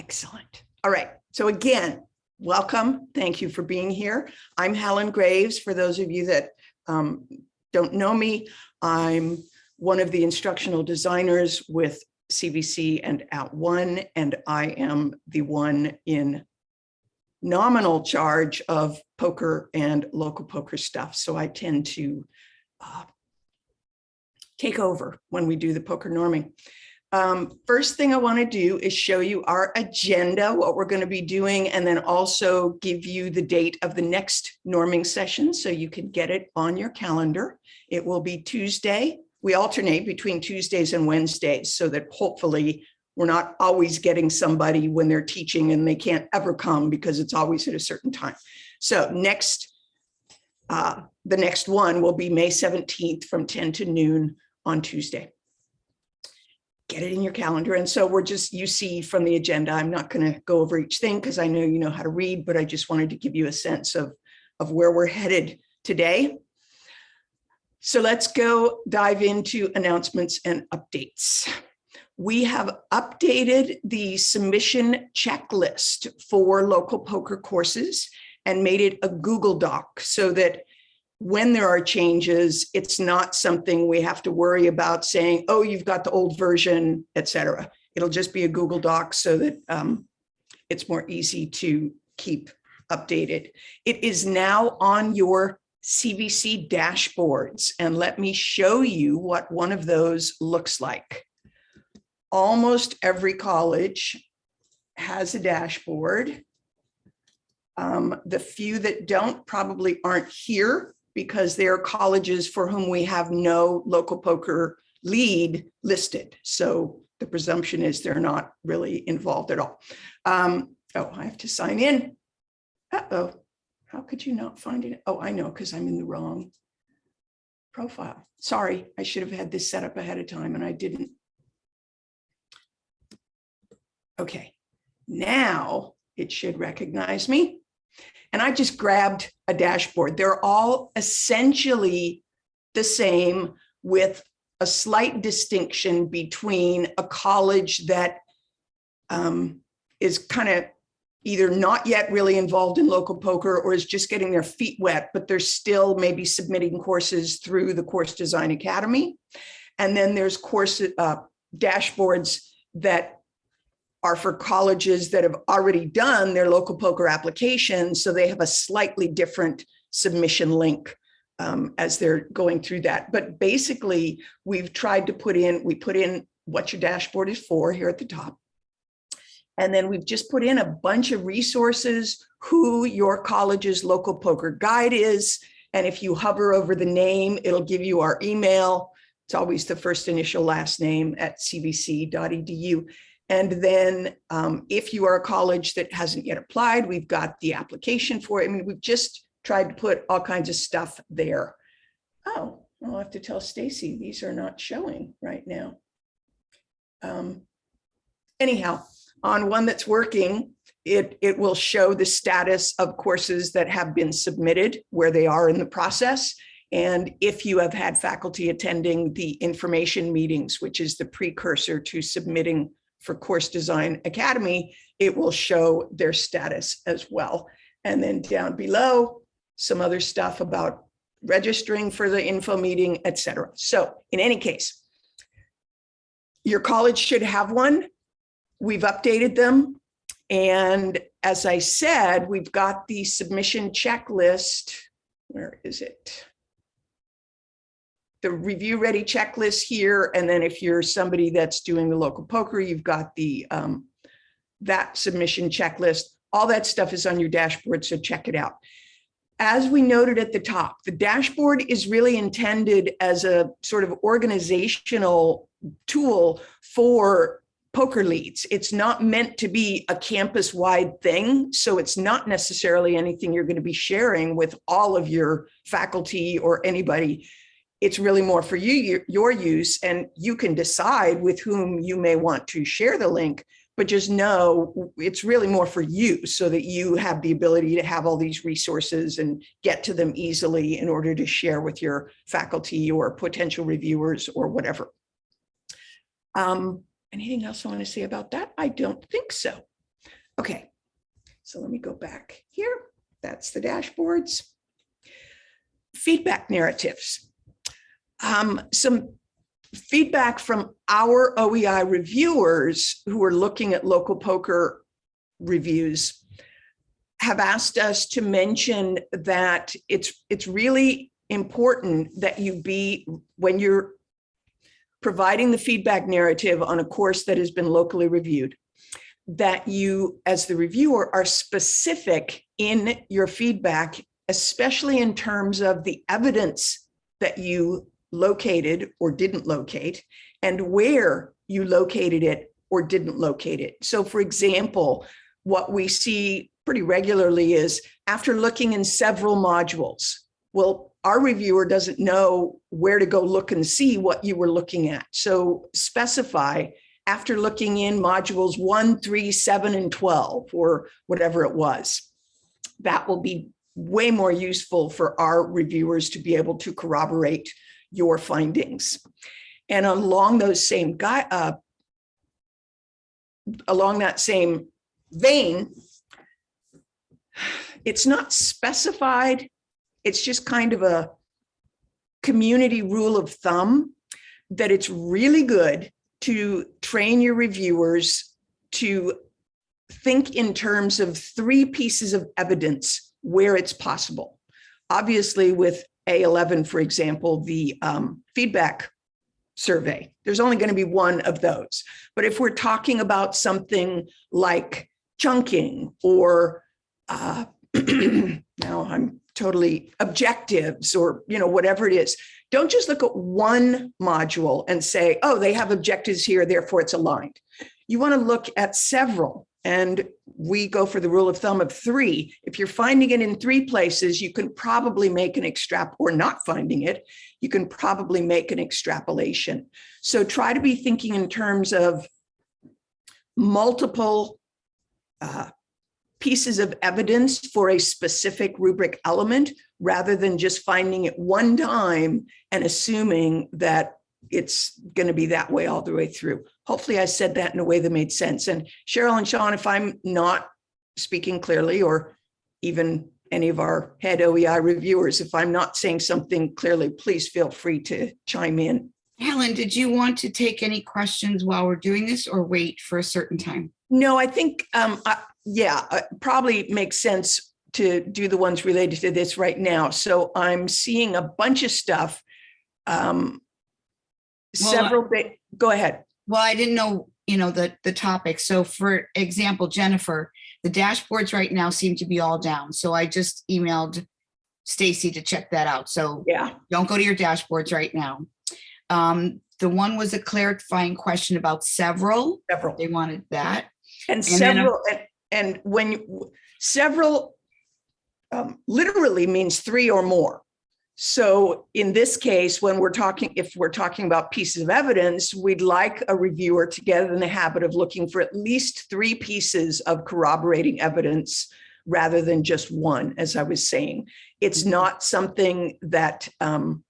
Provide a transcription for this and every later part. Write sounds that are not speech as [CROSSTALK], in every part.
Excellent. All right. So again, welcome. Thank you for being here. I'm Helen Graves. For those of you that um, don't know me, I'm one of the instructional designers with CVC and @ONE, and I am the one in nominal charge of POCR and local POCR stuff. So I tend to uh, take over when we do the POCR norming. Um, first thing I want to do is show you our agenda, what we're going to be doing, and then also give you the date of the next norming session so you can get it on your calendar. It will be Tuesday. We alternate between Tuesdays and Wednesdays so that hopefully we're not always getting somebody when they're teaching and they can't ever come because it's always at a certain time. So next, uh, the next one will be May 17th from 10 to noon on Tuesday get it in your calendar. And so we're just, you see from the agenda, I'm not going to go over each thing because I know you know how to read, but I just wanted to give you a sense of, of where we're headed today. So let's go dive into announcements and updates. We have updated the submission checklist for local POCR courses and made it a Google Doc so that when there are changes, it's not something we have to worry about saying, oh, you've got the old version, etc. It'll just be a Google Doc so that um, it's more easy to keep updated. It is now on your CVC dashboards. And let me show you what one of those looks like. Almost every college has a dashboard. Um, the few that don't probably aren't here because they are colleges for whom we have no local POCR lead listed. So the presumption is they're not really involved at all. Um, oh, I have to sign in. Uh-oh, how could you not find it? Oh, I know, because I'm in the wrong profile. Sorry, I should have had this set up ahead of time and I didn't. Okay, now it should recognize me. And I just grabbed a dashboard. They're all essentially the same with a slight distinction between a college that um, is kind of either not yet really involved in local POCR or is just getting their feet wet, but they're still maybe submitting courses through the Course Design Academy. And then there's course uh, dashboards that are for colleges that have already done their local POCR application. So they have a slightly different submission link um, as they're going through that. But basically, we've tried to put in, we put in what your dashboard is for here at the top. And then we've just put in a bunch of resources, who your college's local POCR guide is. And if you hover over the name, it'll give you our email. It's always the first initial last name at cvc.edu. And then um, if you are a college that hasn't yet applied, we've got the application for it. I mean, we've just tried to put all kinds of stuff there. Oh, I'll have to tell Stacy these are not showing right now. Um, anyhow, on one that's working, it, it will show the status of courses that have been submitted, where they are in the process. And if you have had faculty attending the information meetings, which is the precursor to submitting for Course Design Academy, it will show their status as well. And then down below, some other stuff about registering for the info meeting, etc. So in any case, your college should have one. We've updated them. And as I said, we've got the submission checklist. Where is it? The review ready checklist here. And then if you're somebody that's doing the local POCR, you've got the um, that submission checklist. All that stuff is on your dashboard, so check it out. As we noted at the top, the dashboard is really intended as a sort of organizational tool for POCR leads. It's not meant to be a campus wide thing. So it's not necessarily anything you're going to be sharing with all of your faculty or anybody it's really more for you, your, use, and you can decide with whom you may want to share the link, but just know it's really more for you so that you have the ability to have all these resources and get to them easily in order to share with your faculty or potential reviewers or whatever. Um, anything else I want to say about that? I don't think so. Okay, so let me go back here. That's the dashboards. Feedback narratives. Um, some feedback from our OEI reviewers who are looking at local POCR reviews have asked us to mention that it's it's really important that you be when you're providing the feedback narrative on a course that has been locally reviewed that you as the reviewer are specific in your feedback especially in terms of the evidence that you located or didn't locate and where you located it or didn't locate it. So for example, what we see pretty regularly is after looking in several modules, well, our reviewer doesn't know where to go look and see what you were looking at. So specify after looking in modules one, three, seven, and 12, or whatever it was. That will be way more useful for our reviewers to be able to corroborate your findings. And along those same guy, uh, along that same vein, it's not specified. It's just kind of a community rule of thumb that it's really good to train your reviewers to think in terms of three pieces of evidence where it's possible. Obviously, with A11, for example, the um, feedback survey, there's only going to be one of those. But if we're talking about something like chunking or uh, [CLEARS THROAT] now I'm totally objectives or, you know, whatever it is, don't just look at one module and say, oh, they have objectives here, therefore it's aligned. You want to look at several and we go for the rule of thumb of three. If you're finding it in three places, you can probably make an extrap or not finding it, you can probably make an extrapolation. So try to be thinking in terms of multiple uh, pieces of evidence for a specific rubric element rather than just finding it one time and assuming that it's going to be that way all the way through. Hopefully I said that in a way that made sense. And Cheryl and Sean, if I'm not speaking clearly or even any of our head OEI reviewers, if I'm not saying something clearly, please feel free to chime in. Helen, did you want to take any questions while we're doing this or wait for a certain time? No, I think, um, I, yeah, uh, probably makes sense to do the ones related to this right now. So I'm seeing a bunch of stuff. Um, Well, several, go ahead. Well, I didn't know, you know, the, the topic. So for example, Jennifer, the dashboards right now seem to be all down. So I just emailed Stacy to check that out. So Yeah, don't go to your dashboards right now. Um, the one was a clarifying question about several. several. They wanted that. And then a- several, and, and when you, several um, literally means three or more. So in this case, when we're talking, if we're talking about pieces of evidence, we'd like a reviewer to get in the habit of looking for at least three pieces of corroborating evidence rather than just one, as I was saying. It's not something that um,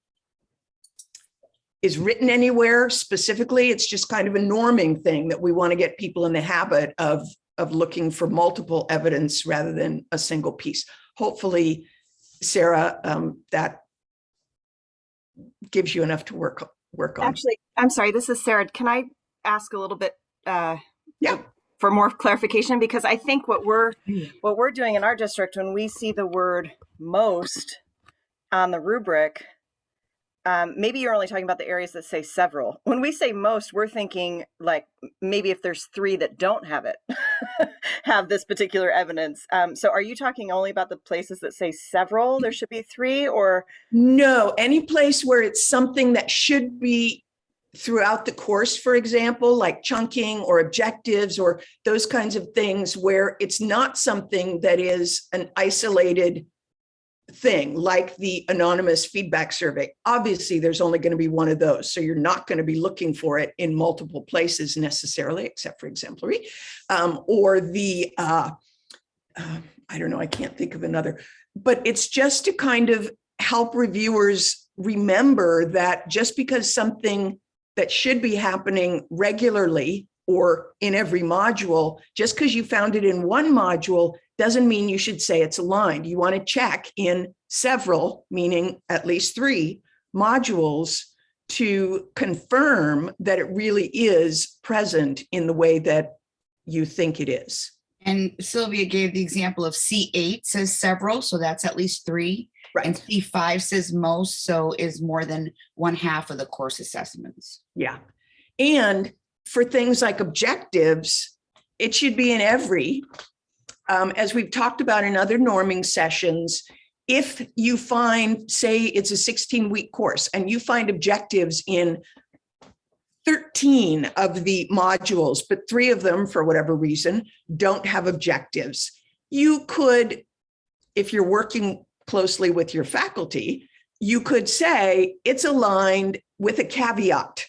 is written anywhere specifically. It's just kind of a norming thing that we want to get people in the habit of, of looking for multiple evidence rather than a single piece. Hopefully, Sarah, um, that gives you enough to work, work on. Actually, I'm sorry, this is Sarah. Can I ask a little bit uh, Yeah. for more clarification? Because I think what we're what we're doing in our district when we see the word most on the rubric, um, maybe you're only talking about the areas that say several. When we say most, we're thinking like maybe if there's three that don't have it, [LAUGHS] have this particular evidence. Um, so are you talking only about the places that say several? There should be three or No, any place where it's something that should be throughout the course, for example, like chunking or objectives or those kinds of things where it's not something that is an isolated thing like the anonymous feedback survey. Obviously, there's only going to be one of those. So you're not going to be looking for it in multiple places necessarily, except for exemplary, um, or the, uh, uh, I don't know, I can't think of another, but it's just to kind of help reviewers remember that just because something that should be happening regularly or in every module, just because you found it in one module doesn't mean you should say it's aligned. You want to check in several, meaning at least three modules to confirm that it really is present in the way that you think it is. And Sylvia gave the example of C8 says several, so that's at least three. Right. And C5 says most, so is more than one half of the course assessments. Yeah. And for things like objectives, it should be in every, um, as we've talked about in other norming sessions, if you find, say it's a 16 week course and you find objectives in 13 of the modules, but three of them, for whatever reason, don't have objectives. You could, if you're working closely with your faculty, you could say it's aligned with a caveat.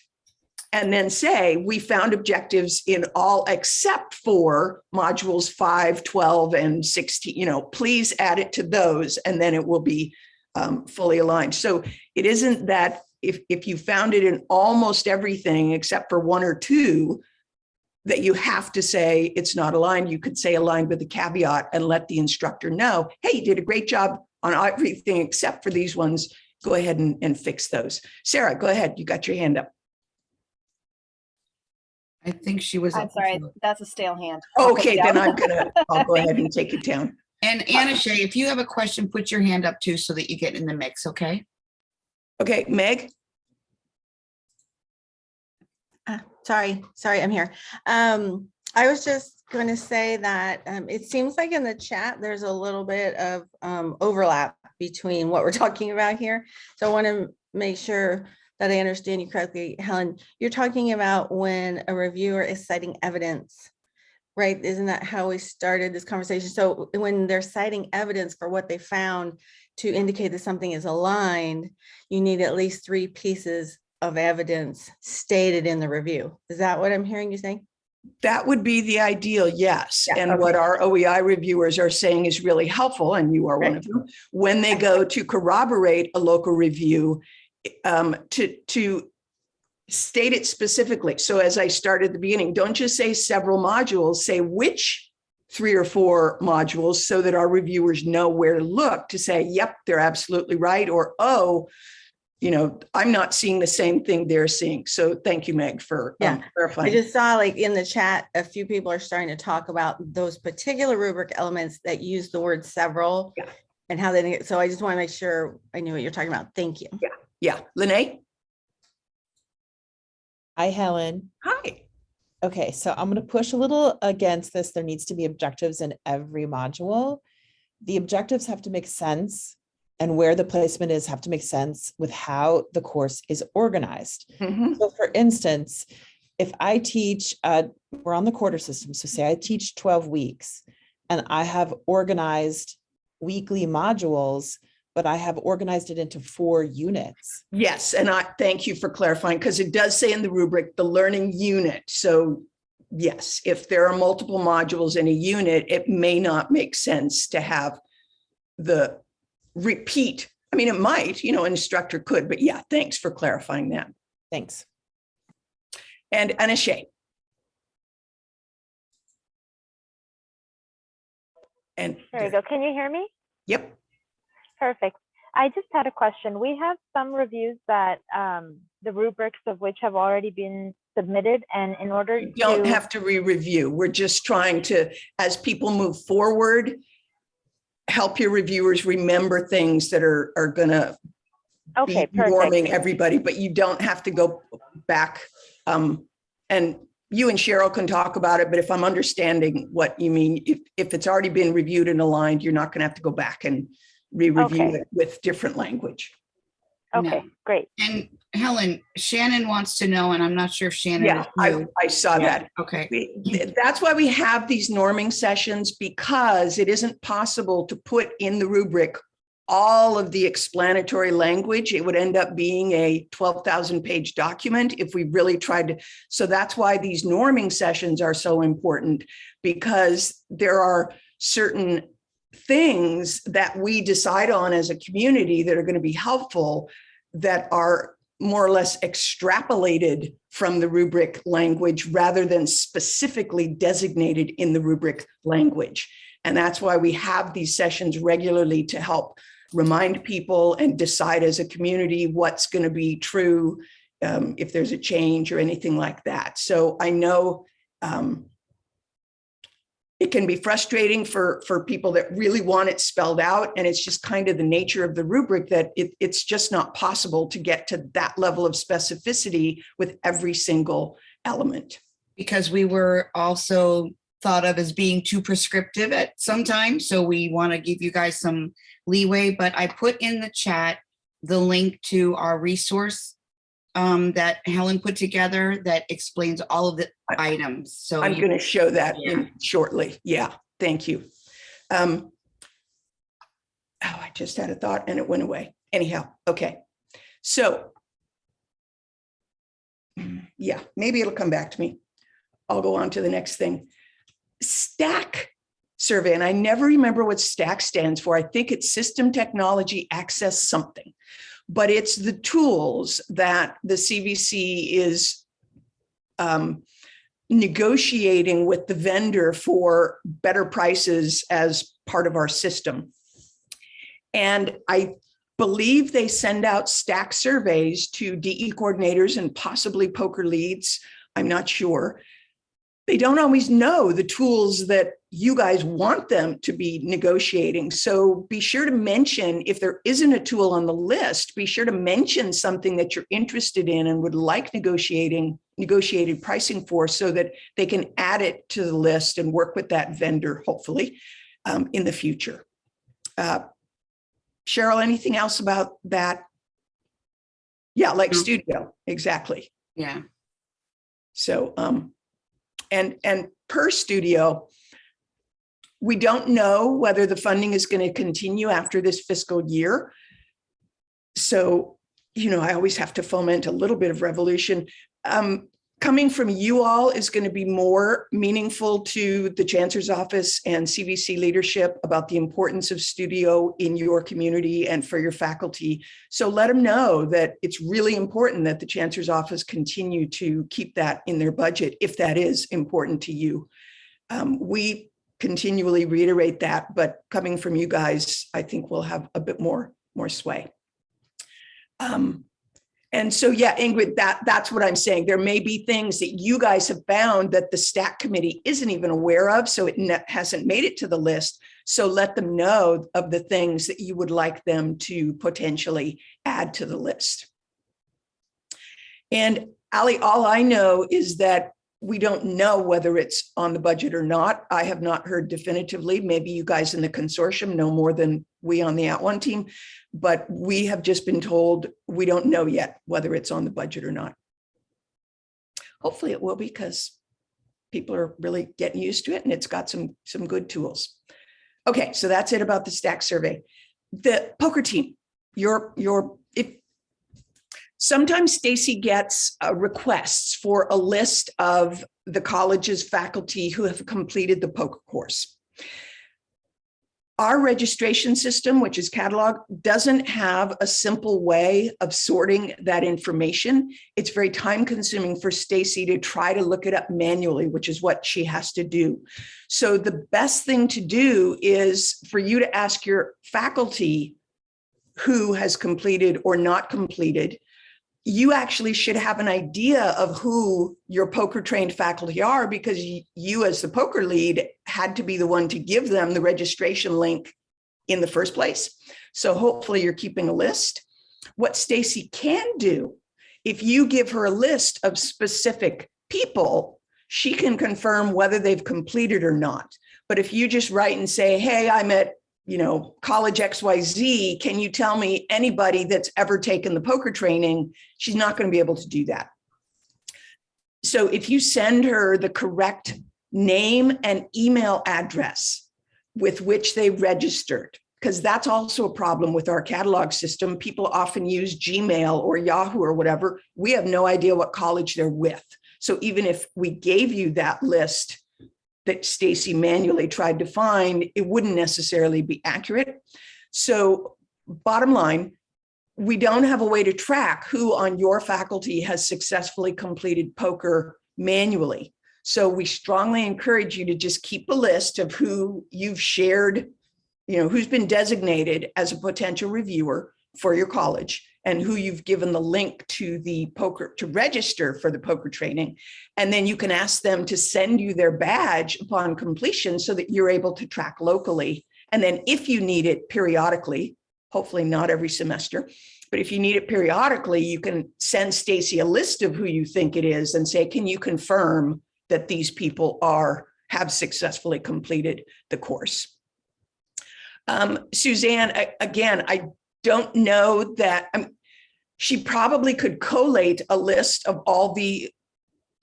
And then say, we found objectives in all except for modules 5, 12, and 16, you know, please add it to those and then it will be um, fully aligned. So it isn't that if, if you found it in almost everything except for one or two, that you have to say it's not aligned. You could say aligned with a caveat and let the instructor know, hey, you did a great job on everything except for these ones. Go ahead and, and fix those. Sarah, go ahead. You got your hand up. I think she was. I'm sorry, before. that's a stale hand. I'll put it Okay, then. I'm gonna, I'll go ahead and [LAUGHS] take it down. And Anna Shay, if you have a question, put your hand up too, so that you get in the mix, okay? Okay, Meg? Sorry, sorry, I'm here. Um, I was just going to say that um, it seems like in the chat, there's a little bit of um, overlap between what we're [LAUGHS] talking about here. So I want to make sure that I understand you correctly. Helen, you're talking about when a reviewer is citing evidence, right? Isn't that how we started this conversation? So when they're citing evidence for what they found to indicate that something is aligned, you need at least three pieces of evidence stated in the review. Is that what I'm hearing you saying? That would be the ideal, yes. Yeah, And what our OEI reviewers are saying is really helpful, and you are one of them, when they go to corroborate a local review, um, to, to state it specifically. So as I started at the beginning, don't just say several modules, say which three or four modules so that our reviewers know where to look to say, yep, they're absolutely right, or, oh, you know, I'm not seeing the same thing they're seeing. So thank you, Meg, for um, Yeah, I just saw like in the chat, a few people are starting to talk about those particular rubric elements that use the word several. Yeah. And how they, so I just want to make sure I knew what you're talking about. Thank you. Yeah, Lene? Hi, Helen. Hi. Okay, so I'm going to push a little against this. There needs to be objectives in every module. The objectives have to make sense and where the placement is have to make sense with how the course is organized. Mhm. So for instance, if I teach, uh, we're on the quarter system, so say I teach 12 weeks and I have organized weekly modules, but I have organized it into four units. Yes, and I thank you for clarifying because it does say in the rubric, the learning unit. So yes, if there are multiple modules in a unit, it may not make sense to have the repeat. I mean, it might, you know, an instructor could, but yeah, thanks for clarifying that. Thanks. And Anashay. And, There you go. Can you hear me? yep, Perfect. I just had a question. We have some reviews that um, the rubrics of which have already been submitted, and in order you don't to have to re-review. We're just trying to, as people move forward, help your reviewers remember things that are, are gonna okay, be warming everybody, but you don't have to go back. Um, and you and Cheryl can talk about it, but if I'm understanding what you mean, if, if it's already been reviewed and aligned, you're not gonna have to go back and re-review Okay. it with different language. Okay, No. great. And Helen, Shannon wants to know, and I'm not sure if Shannon. Yeah, is I. I saw Yeah, that. Okay, We- That's why we have these norming sessions because it isn't possible to put in the rubric all of the explanatory language. It would end up being a 12,000 page document if we really tried to. So that's why these norming sessions are so important because there are certain things that we decide on as a community that are going to be helpful that are more or less extrapolated from the rubric language rather than specifically designated in the rubric language. And that's why we have these sessions regularly to help remind people and decide as a community what's going to be true um, if there's a change or anything like that. So I know um, it can be frustrating for, for people that really want it spelled out. And it's just kind of the nature of the rubric that it, it's just not possible to get to that level of specificity with every single element. Because we were also thought of as being too prescriptive at some time. So we want to give you guys some leeway, but I put in the chat the link to our resource um, that Helen put together that explains all of the I- items. So I'm going to show that Yeah. shortly. Yeah, thank you. Um, oh, I just had a thought and it went away. Anyhow, okay. So yeah, maybe it'll come back to me. I'll go on to the next thing. Stack survey, and I never remember what STACK stands for. I think it's System Technology Access something. But it's the tools that the CVC is um, negotiating with the vendor for better prices as part of our system. And I believe they send out stack surveys to DE coordinators and possibly POCR leads. I'm not sure. They don't always know the tools that you guys want them to be negotiating. So be sure to mention if there isn't a tool on the list, be sure to mention something that you're interested in and would like negotiating negotiated pricing for so that they can add it to the list and work with that vendor, hopefully, um, in the future. Uh, Cheryl, anything else about that? Yeah, like No. studio, exactly. yeah, So, um, and, and per studio, we don't know whether the funding is going to continue after this fiscal year. So, you know, I always have to foment a little bit of revolution. Um, coming from you all is going to be more meaningful to the chancellor's office and CVC leadership about the importance of studio in your community and for your faculty. So let them know that it's really important that the chancellor's office continue to keep that in their budget if that is important to you. Um, we continually reiterate that, but coming from you guys, I think we'll have a bit more, more sway. Um, and so, yeah, Ingrid, that, that's what I'm saying. There may be things that you guys have found that the stack committee isn't even aware of, so it hasn't made it to the list. So let them know of the things that you would like them to potentially add to the list. And Ali, all I know is that we don't know whether it's on the budget or not. I have not heard definitively. Maybe you guys in the consortium know more than we on the @ONE team, but we have just been told we don't know yet whether it's on the budget or not. Hopefully it will be because people are really getting used to it and it's got some, some good tools. Okay, so that's it about the stack survey. The POCR team, your, your, if, sometimes Stacy gets uh, requests for a list of the college's faculty who have completed the POCR course. Our registration system, which is catalog, doesn't have a simple way of sorting that information. It's very time consuming for Stacy to try to look it up manually, which is what she has to do. So the best thing to do is for you to ask your faculty who has completed or not completed you actually should have an idea of who your POCR trained faculty are because you as the POCR lead had to be the one to give them the registration link in the first place. So hopefully you're keeping a list. What Stacy can do, if you give her a list of specific people, she can confirm whether they've completed or not. But if you just write and say, hey, I'm at you know, college XYZ, can you tell me anybody that's ever taken the POCR training? She's not going to be able to do that. So if you send her the correct name and email address with which they registered, because that's also a problem with our catalog system. People often use Gmail or Yahoo or whatever. We have no idea what college they're with. So even if we gave you that list, that Stacy manually tried to find, it wouldn't necessarily be accurate. So bottom line, we don't have a way to track who on your faculty has successfully completed POCR manually. So we strongly encourage you to just keep a list of who you've shared, you know, who's been designated as a potential reviewer for your college and who you've given the link to the POCR, to register for the POCR training. And then you can ask them to send you their badge upon completion so that you're able to track locally. And then if you need it periodically, hopefully not every semester, but if you need it periodically, you can send Stacy a list of who you think it is and say, can you confirm that these people are, have successfully completed the course? Um, Suzanne, I- again, I don't know that, um, she probably could collate a list of all the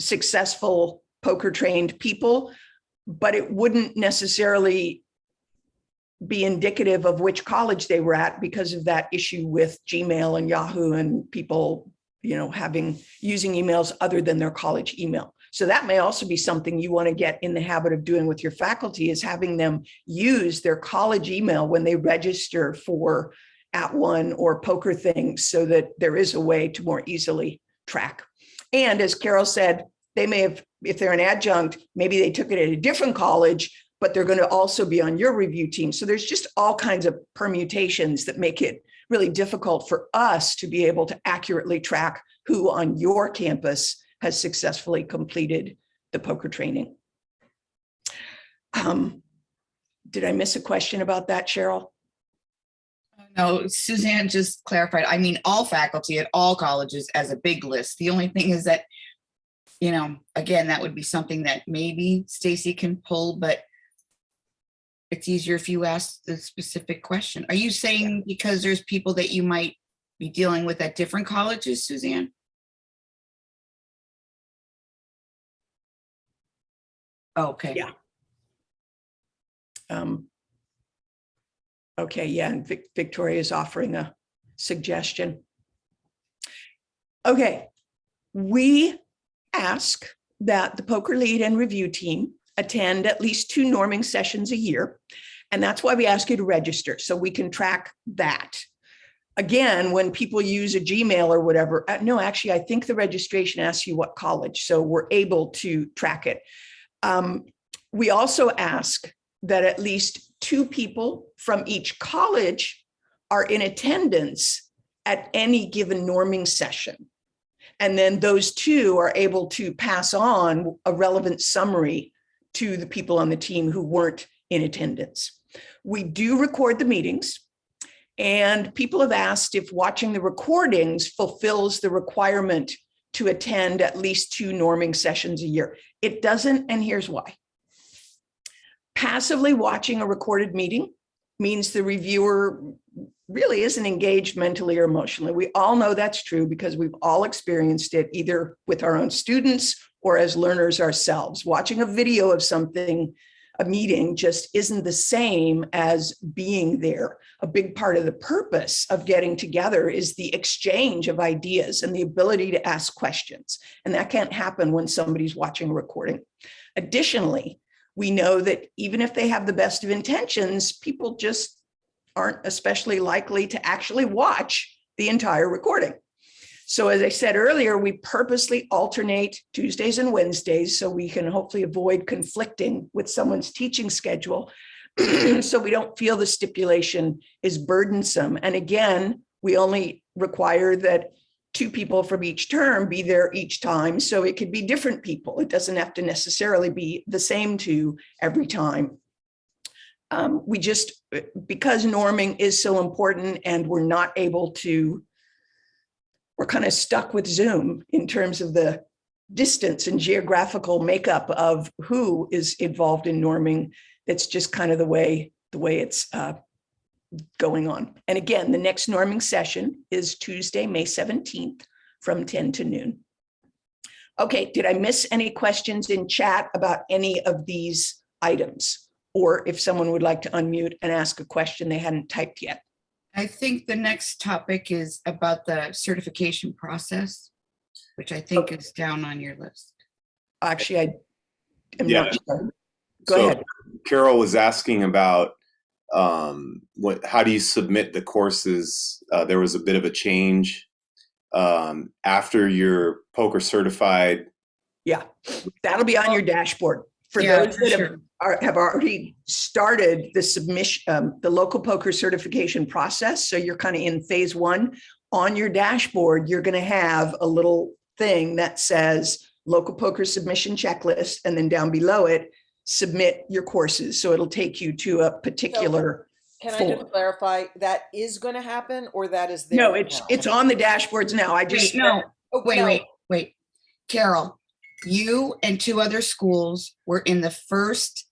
successful POCR trained people, but it wouldn't necessarily be indicative of which college they were at because of that issue with Gmail and Yahoo and people, you know, having, using emails other than their college email. So that may also be something you want to get in the habit of doing with your faculty is having them use their college email when they register for @ONE or POCR things so that there is a way to more easily track. And as Carol said, they may have, if they're an adjunct, maybe they took it at a different college, but they're going to also be on your review team. So there's just all kinds of permutations that make it really difficult for us to be able to accurately track who on your campus has successfully completed the POCR training. Um, did I miss a question about that, Cheryl? No, Suzanne just clarified, I mean, all faculty at all colleges as a big list. The only thing is that, you know, again, that would be something that maybe Stacy can pull, but it's easier if you ask the specific question. Are you saying because there's people that you might be dealing with at different colleges, Suzanne? Okay. Yeah. Um, Okay, yeah, and Vic- Victoria is offering a suggestion. Okay, we ask that the POCR lead and review team attend at least two norming sessions a year. And that's why we ask you to register, so we can track that. Again, when people use a Gmail or whatever, uh, no, actually, I think the registration asks you what college, so we're able to track it. Um, We also ask that at least two people from each college are in attendance at any given norming session. And then those two are able to pass on a relevant summary to the people on the team who weren't in attendance. We do record the meetings. And people have asked if watching the recordings fulfills the requirement to attend at least two norming sessions a year. It doesn't, and here's why. Passively watching a recorded meeting means the reviewer really isn't engaged mentally or emotionally. We all know that's true because we've all experienced it either with our own students or as learners ourselves. Watching a video of something, a meeting just isn't the same as being there. A big part of the purpose of getting together is the exchange of ideas and the ability to ask questions. And that can't happen when somebody's watching a recording. Additionally, we know that even if they have the best of intentions, people just aren't especially likely to actually watch the entire recording. So as I said earlier, we purposely alternate Tuesdays and Wednesdays so we can hopefully avoid conflicting with someone's teaching schedule. [CLEARS THROAT] So we don't feel the stipulation is burdensome. And again, we only require that two people from each term be there each time. So it could be different people. It doesn't have to necessarily be the same two every time. Um, we just, because norming is so important and we're not able to, we're kind of stuck with Zoom in terms of the distance and geographical makeup of who is involved in norming. That's just kind of the way, the way it's uh, going on. And again, the next norming session is Tuesday, May 17th from 10 to noon. Okay, did I miss any questions in chat about any of these items? Or if someone would like to unmute and ask a question they hadn't typed yet. I think the next topic is about the certification process, which I think is down on your list. Actually, I am Yeah. not sure. Go So ahead. Carol was asking about um, what, how do you submit the courses? Uh, there was a bit of a change um, after you're POCR certified. Yeah, that'll be on your dashboard. For Yeah, those for that have, are, have already started the submission, um, the local POCR certification process, so you're kind of in phase one. On your dashboard, you're gonna have a little thing that says local POCR submission checklist, and then down below it, submit your courses. So it'll take you to a particular. Can I form. just clarify, that is gonna happen or that is there? No, it's, now? it's on the dashboards now. I just. Wait, no, Oh, wait, no. wait, wait. Carol, you and two other schools were in the first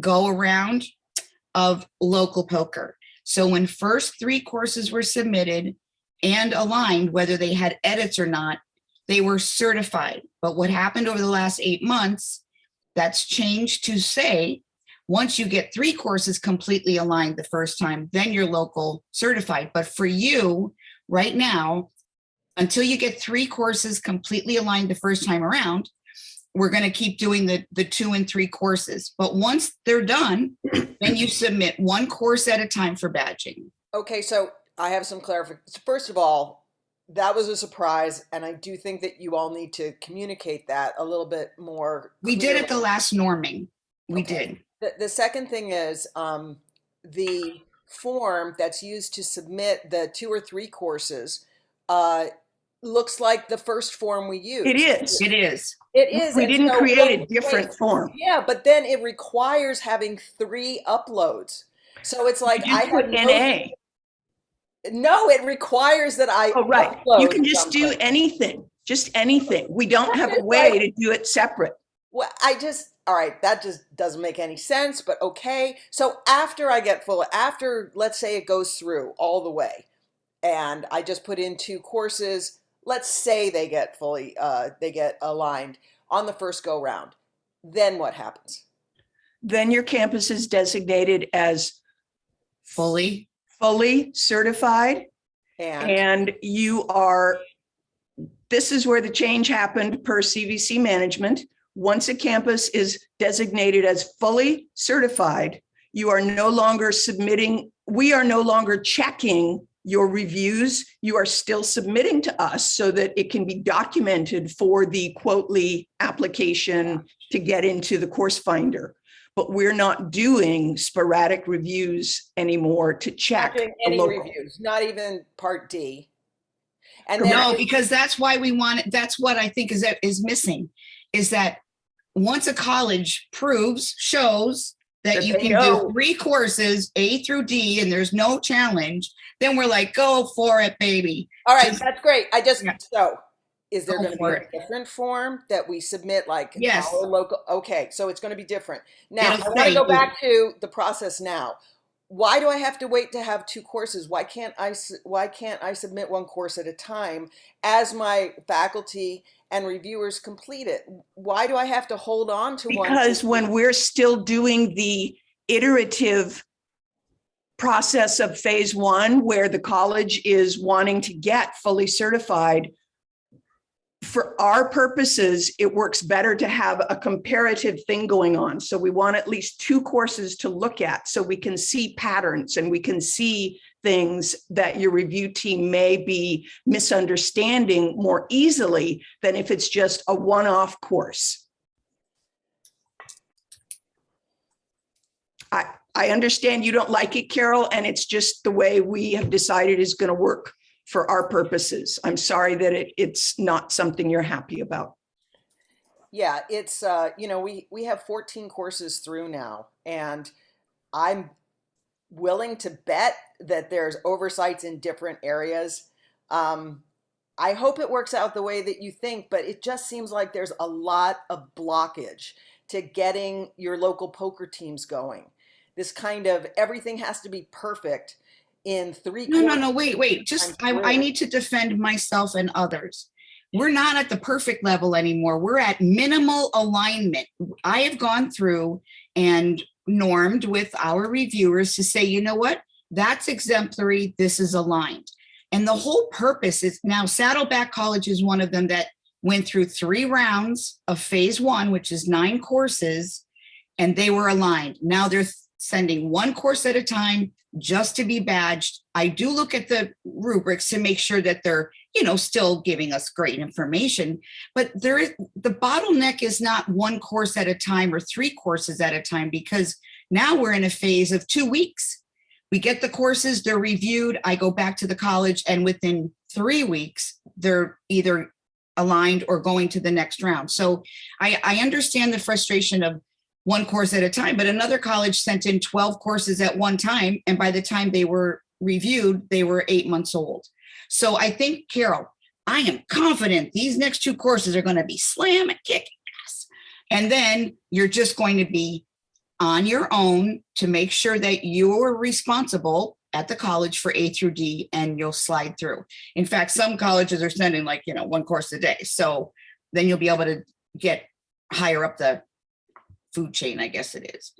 go around of local POCR. So when first three courses were submitted and aligned, whether they had edits or not, they were certified. But what happened over the last eight months, that's changed to say, once you get three courses completely aligned the first time, then you're local certified. But for you, right now, until you get three courses completely aligned the first time around, we're going to keep doing the, the two and three courses. But once they're done, then you submit one course at a time for badging. Okay, so I have some clarification. First of all, that was a surprise, and I do think that you all need to communicate that a little bit more. We did at the last norming. We Okay. did. The, the second thing is, um, the form that's used to submit the two or three courses, uh, looks like the first form we used. It is. It is. It is. We and didn't so- create a different form. Yeah, but then it requires having three uploads. So it's like I have NA. no, it requires that I Oh, right. You can just do anything, just anything. We don't have a way to do it separate. Well, I just all right, that just doesn't make any sense, but okay. So after I get full after let's say it goes through all the way and I just put in two courses, let's say they get fully uh they get aligned on the first go round. Then what happens? Then your campus is designated as Fully. Fully certified And and you are, this is where the change happened per CVC management. Once a campus is designated as fully certified, you are no longer submitting, we are no longer checking your reviews. You are still submitting to us so that it can be documented for the Quotely application to get into the course finder. But we're not doing sporadic reviews anymore to not check. doing any local. reviews, not even part D. And then No, because that's why we want, it. that's what I think is, is missing, is that once a college proves, shows that That you can know. do three courses, A through D, and there's no challenge, then we're like, go for it, baby. All right, Just- that's great. I just Yeah. so is there oh, going to be a it. different form that we submit like Yes. our local okay, so it's going to be different. Now, It'll I want to go back to the process now. Why do I have to wait to have two courses? Why can't I why can't I submit one course at a time as my faculty and reviewers complete it? Why do I have to hold on to one? Because when we're still doing the iterative process of phase one, where the college is wanting to get fully certified, for our purposes, it works better to have a comparative thing going on. So we want at least two courses to look at so we can see patterns and we can see things that your review team may be misunderstanding more easily than if it's just a one-off course. I, I understand you don't like it, Carol, and it's just the way we have decided is going to work for our purposes. I'm sorry that it, it's not something you're happy about. Yeah, it's uh, you know, we we have 14 courses through now and I'm willing to bet that there's oversights in different areas. Um, I hope it works out the way that you think, but it just seems like there's a lot of blockage to getting your local POCR teams going. This kind of everything has to be perfect in three No, no, no, wait, wait, just, I, I'm I through. need to defend myself and others. We're not at the perfect level anymore. We're at minimal alignment. I have gone through and normed with our reviewers to say, you know what? That's exemplary, this is aligned. And the whole purpose is now Saddleback College is one of them that went through three rounds of phase one, which is nine courses, and they were aligned. Now they're sending one course at a time just to be badged. I do look at the rubrics to make sure that they're, you know, still giving us great information. But there is, the bottleneck is not one course at a time or three courses at a time, because now we're in a phase of two weeks. We get the courses, they're reviewed, I go back to the college, and within three weeks, they're either aligned or going to the next round. So I, I understand the frustration of one course at a time, but another college sent in 12 courses at one time. And by the time they were reviewed, they were eight months old. So I think, Carol, I am confident these next two courses are going to be slam and kick ass. And then you're just going to be on your own to make sure that you're responsible at the college for A through D and you'll slide through. In fact, some colleges are sending like, you know, one course a day. So then you'll be able to get higher up the food chain, I guess it is.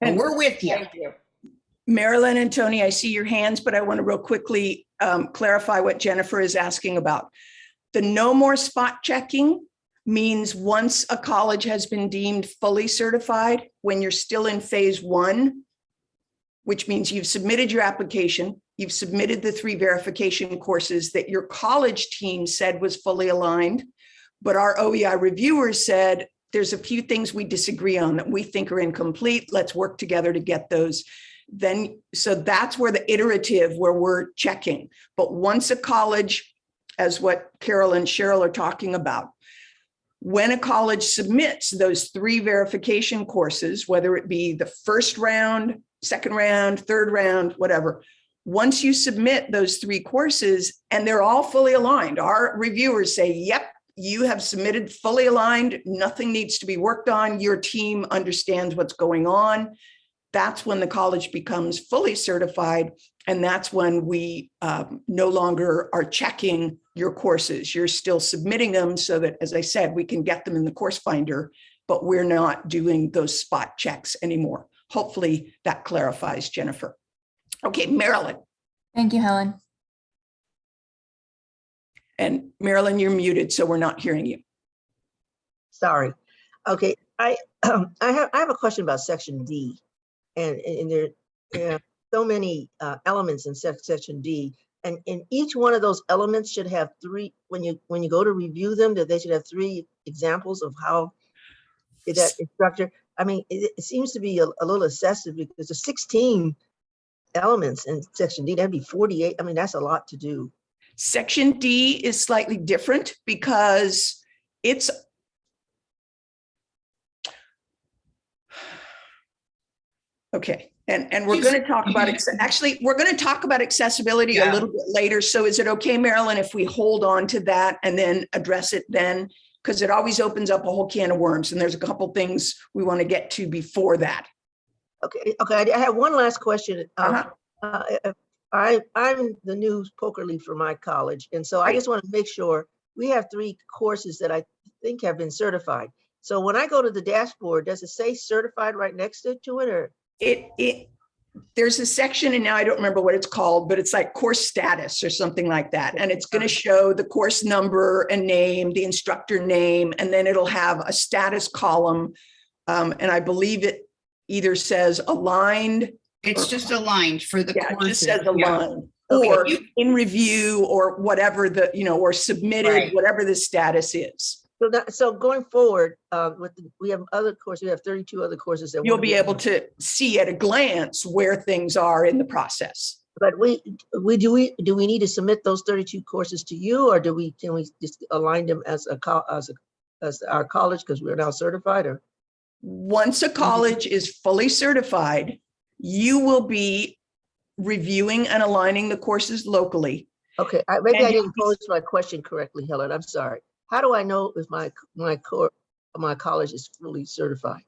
And- we're with you. Thank you. Marilyn and Tony, I see your hands, but I want to real quickly um, clarify what Jennifer is asking about. The no more spot checking means once a college has been deemed fully certified, when you're still in phase one, which means you've submitted your application, you've submitted the three verification courses that your college team said was fully aligned. But our OEI reviewers said, there's a few things we disagree on that we think are incomplete. Let's work together to get those then, so that's where the iterative, where we're checking. But once a college, as what Carol and Cheryl are talking about, when a college submits those three verification courses, whether it be the first round, second round, third round, whatever, once you submit those three courses and they're all fully aligned, our reviewers say, yep, you have submitted fully aligned, nothing needs to be worked on, your team understands what's going on that's when the college becomes fully certified. And that's when we um, no longer are checking your courses. You're still submitting them so that, as I said, we can get them in the course finder, but we're not doing those spot checks anymore. Hopefully that clarifies, Jennifer. Okay, Marilyn. Thank you, Helen. And Marilyn, you're muted, so we're not hearing you. Sorry. Okay, I, [CLEARS THROAT] I have, I have a question about section D. And, and there, are so many uh, elements in section D. And, and each one of those elements should have three, when you, when you go to review them, that they should have three examples of how that instructor, I mean, it, it seems to be a, a little excessive because there's 16 elements in section D, that'd be 48. I mean, that's a lot to do. Section D is slightly different because it's Okay, and, and we're going to talk about, acce- actually, we're going to talk about accessibility a little bit later. So is it okay, Marilyn, if we hold on to that and then address it then? Because it always opens up a whole can of worms and there's a couple things we want to get to before that. Okay, okay, I I have one last question. Uh, uh, I, I'm the new POCR lead for my college, and so I just want to make sure, we have three courses that I think have been certified. So when I go to the dashboard, does it say certified right next to to it, or? It, it, there's a section and now I don't remember what it's called, but it's like course status or something like that. And it's going to show the course number and name, the instructor name, and then it'll have a status column. Um, and I believe it either says aligned, It's just aligned for the yeah, it just courses. says yeah. aligned. Okay, Or you- in review or whatever the, you know, or submitted, Right. whatever the status is. So that, so going forward, uh, with, the- we have other courses, we have thirty-two other courses that. You'll wanna be able to see at a glance where things are in the process. But we, we, do we, do we need to submit those thirty-two courses to you, or do we, can we just align them as a, co- as a, as our college, because we're now certified, or? Once a college is fully certified, you will be reviewing and aligning the courses locally. Okay, I, maybe And I didn't pose my question correctly, Helen, I'm sorry. How do I know if my, my core, my college is fully certified?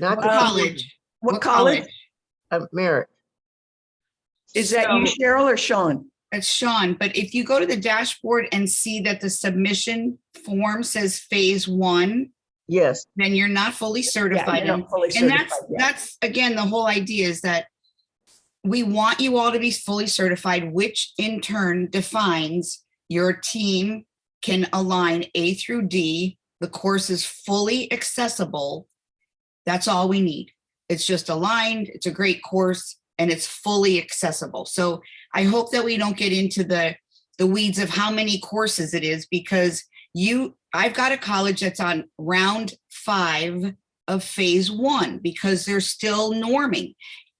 Not the What college? What college? uh, Merit, Is that you, Cheryl or Sean? It's Sean, but if you go to the dashboard and see that the submission form says phase one, yes, then you're not fully certified. And not fully and that's, that's, again, the whole idea is that we want you all to be fully certified, which in turn defines your team can align A through D. The course is fully accessible. That's all we need. It's just aligned, it's a great course, and it's fully accessible. So I hope that we don't get into the, the weeds of how many courses it is because you, I've got a college that's on round five of phase one because they're still norming.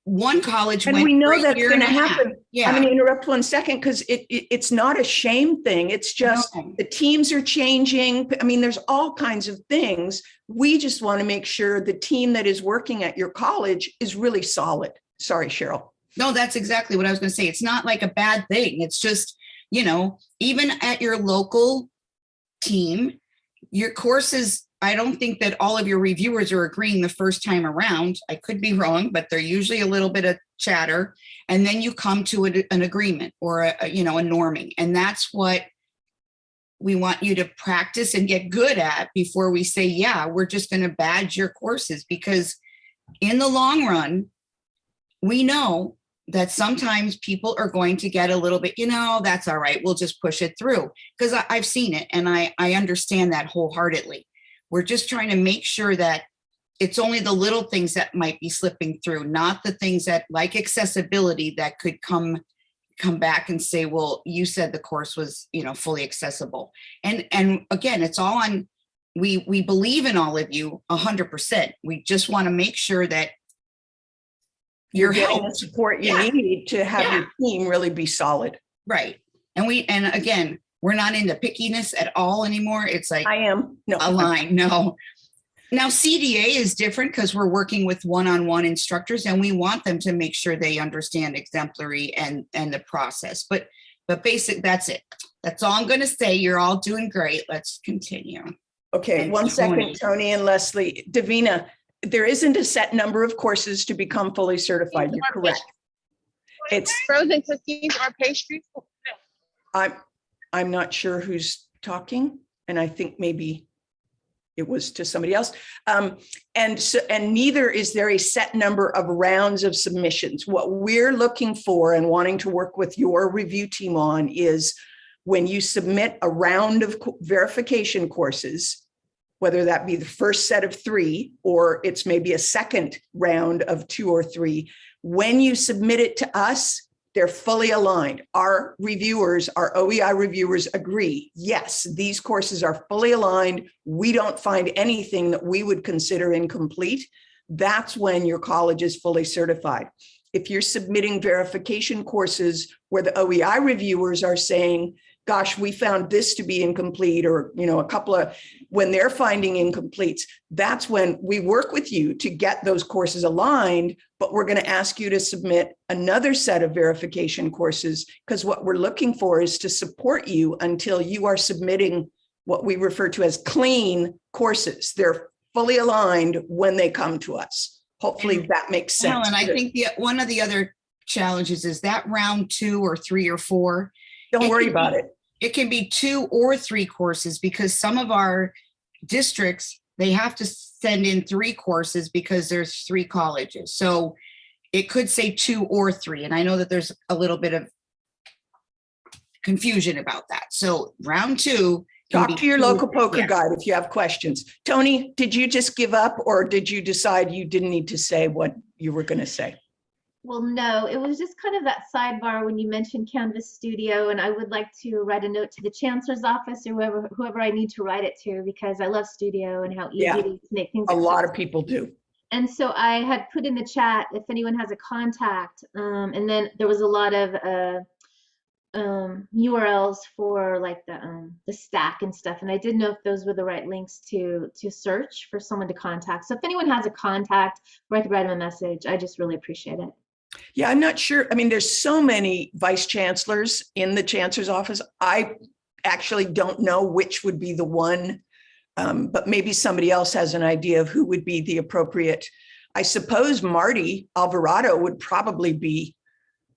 One college And we know that's going to and a half. happen. I'm going to interrupt one second because it, it, it's not a shame thing. It's just No. the teams are changing. I mean, there's all kinds of things. We just want to make sure the team that is working at your college is really solid. Sorry, Cheryl. No, that's exactly what I was gonna say. It's not like a bad thing. It's just, you know, even at your local team, your courses, I don't think that all of your reviewers are agreeing the first time around. I could be wrong, but they're usually a little bit of chatter. And then you come to a- an agreement or a, you know, a norming. And that's what we want you to practice and get good at before we say, yeah, we're just gonna badge your courses because in the long run, we know that sometimes people are going to get a little bit, you know, that's all right, we'll just push it through. Because I've seen it and I, I understand that wholeheartedly. We're just trying to make sure that it's only the little things that might be slipping through, not the things that like accessibility that could come come back and say, well, you said the course was, you know, fully accessible. And and again, it's all on we we believe in all of you a hundred percent. We just want to make sure that You're your getting help the support you Yeah. need to have Yeah. your team really be solid. Right. And we, and again, we're not into pickiness at all anymore. It's like I am, no. a line, no. Now CDA is different because we're working with one-on-one instructors and we want them to make sure they understand exemplary and, and the process. But, but basic, that's it. That's all I'm going to say. You're all doing great. Let's continue. Okay, and one second, Tony. Tony and Leslie. Davina, there isn't a set number of courses to become fully certified. You're correct. It's, Frozen cookies or pastries? I'm, I'm not sure who's talking, and I think maybe it was to somebody else. Um, and so, and neither is there a set number of rounds of submissions. What we're looking for and wanting to work with your review team on is when you submit a round of verification courses, whether that be the first set of three, or it's maybe a second round of two or three, when you submit it to us, they're fully aligned. Our reviewers, our OEI reviewers agree, yes, these courses are fully aligned. We don't find anything that we would consider incomplete. That's when your college is fully certified. If you're submitting verification courses where the OEI reviewers are saying, gosh, we found this to be incomplete, or, you know, a couple of, when they're finding incompletes, that's when we work with you to get those courses aligned, but we're going to ask you to submit another set of verification courses because what we're looking for is to support you until you are submitting what we refer to as clean courses. They're fully aligned when they come to us. Hopefully And that makes sense. Helen, I think the, one of the other challenges is that round two or three or four, Don't worry about it. It can be two or three courses because some of our districts, they have to send in three courses because there's three colleges. So it could say two or three. And I know that there's a little bit of confusion about that. So round two. Talk to your local POCR yeah. guide if you have questions. Tony, did you just give up or did you decide you didn't need to say what you were going to say? Well, no, it was just kind of that sidebar when you mentioned Canvas Studio, and I would like to write a note to the chancellor's office or whoever whoever I need to write it to because I love Studio and how easy Yeah. it is to make things. A lot of people do. And so I had put in the chat if anyone has a contact, um, and then there was a lot of uh, um, URLs for like the um, the stack and stuff, and I didn't know if those were the right links to to search for someone to contact. So if anyone has a contact, or I could write them a message, I just really appreciate it. Yeah, I'm not sure. I mean, there's so many vice chancellors in the chancellor's office. I actually don't know which would be the one, um, but maybe somebody else has an idea of who would be the appropriate. I suppose Marty Alvarado would probably be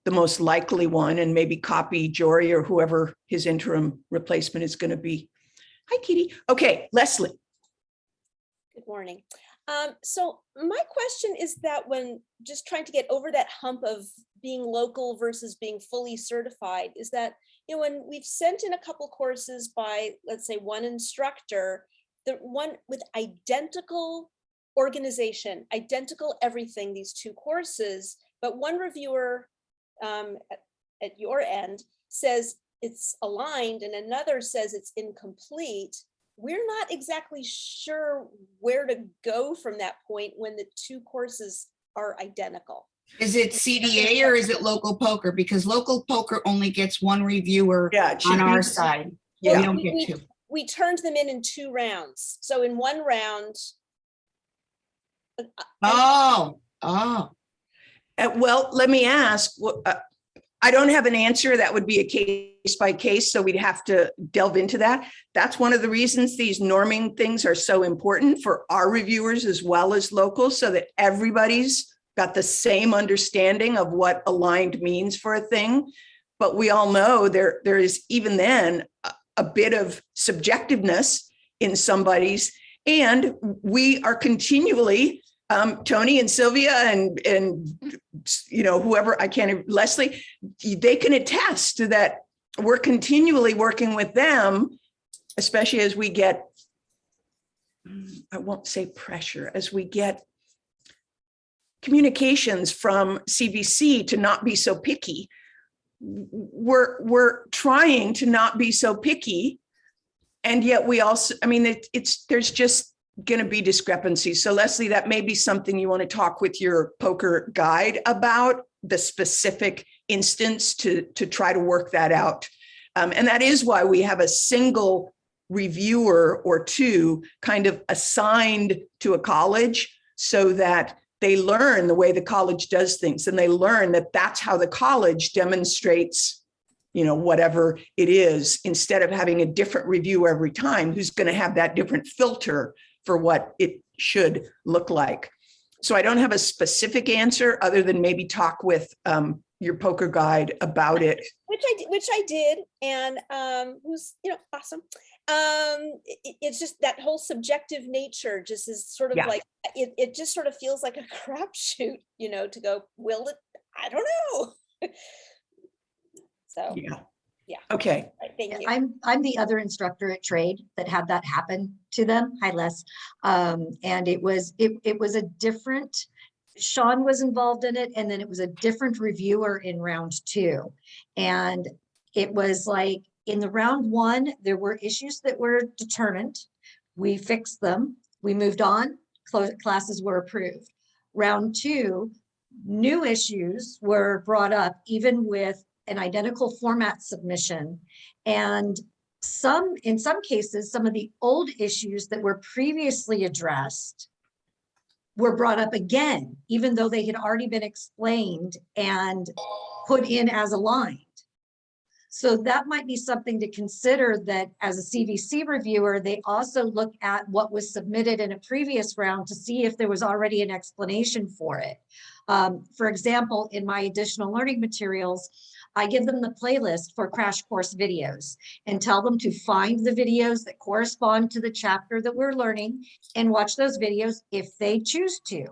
the most likely one and maybe copy Jory or whoever his interim replacement is going to be. Hi, Kitty. Okay, Leslie. Good morning. Um, so my question is that when just trying to get over that hump of being local versus being fully certified, is that, you know, when we've sent in a couple courses by, let's say, one instructor, the one with identical organization, identical everything, these two courses, but one reviewer um, at, at your end says it's aligned and another says it's incomplete, we're not exactly sure where to go from that point when the two courses are identical. Is it CDA or is it local POCR? Because local POCR only gets one reviewer Yeah. on our be- side. Yeah. We don't We- get two. We turned them in in two rounds. So in one round, Oh, oh. Uh, well, let me ask, wh- uh, I don't have an answer. That would be a case by case, so we'd have to delve into that. That's one of the reasons these norming things are so important for our reviewers as well as locals, so that everybody's got the same understanding of what aligned means for a thing. But we all know there, there is even then a, a bit of subjectiveness in somebody's, and we are continually um, Tony and Sylvia and, and, you know, whoever, I can't, Leslie, they can attest to that. We're continually working with them, especially as we get, I won't say pressure, as we get communications from CVC to not be so picky. We're, we're trying to not be so picky. And yet we also, I mean, it, it's, there's just going to be discrepancies. So Leslie, that may be something you want to talk with your POCR guide about the specific instance to, to try to work that out. Um, and that is why we have a single reviewer or two kind of assigned to a college so that they learn the way the college does things and they learn that that's how the college demonstrates you know, whatever it is, instead of having a different review every time, who's going to have that different filter for what it should look like. So I don't have a specific answer other than maybe talk with um, your POCR guide about it. which I, which I did, and um, who's, you know, awesome. Um, it, it's just that whole subjective nature just is sort of Yeah. like, it, it just sort of feels like a [LAUGHS] crapshoot, you know, to go, will it, I don't know. [LAUGHS] So, Yeah. Yeah. Okay. right, thank you. I'm, I'm the other instructor at trade that had that happen to them. Hi, Les. Um, and it was, it, it was a different, Sean was involved in it, and then it was a different reviewer in round two. And it was like, in the round one, there were issues that were determined. We fixed them, we moved on, clo- classes were approved. Round two, new issues were brought up, even with an identical format submission. And some, in some cases, some of the old issues that were previously addressed were brought up again, even though they had already been explained and put in as aligned. So that might be something to consider that as a CVC reviewer, they also look at what was submitted in a previous round to see if there was already an explanation for it. Um, for example, in my additional learning materials, I give them the playlist for crash course videos and tell them to find the videos that correspond to the chapter that we're learning and watch those videos if they choose to.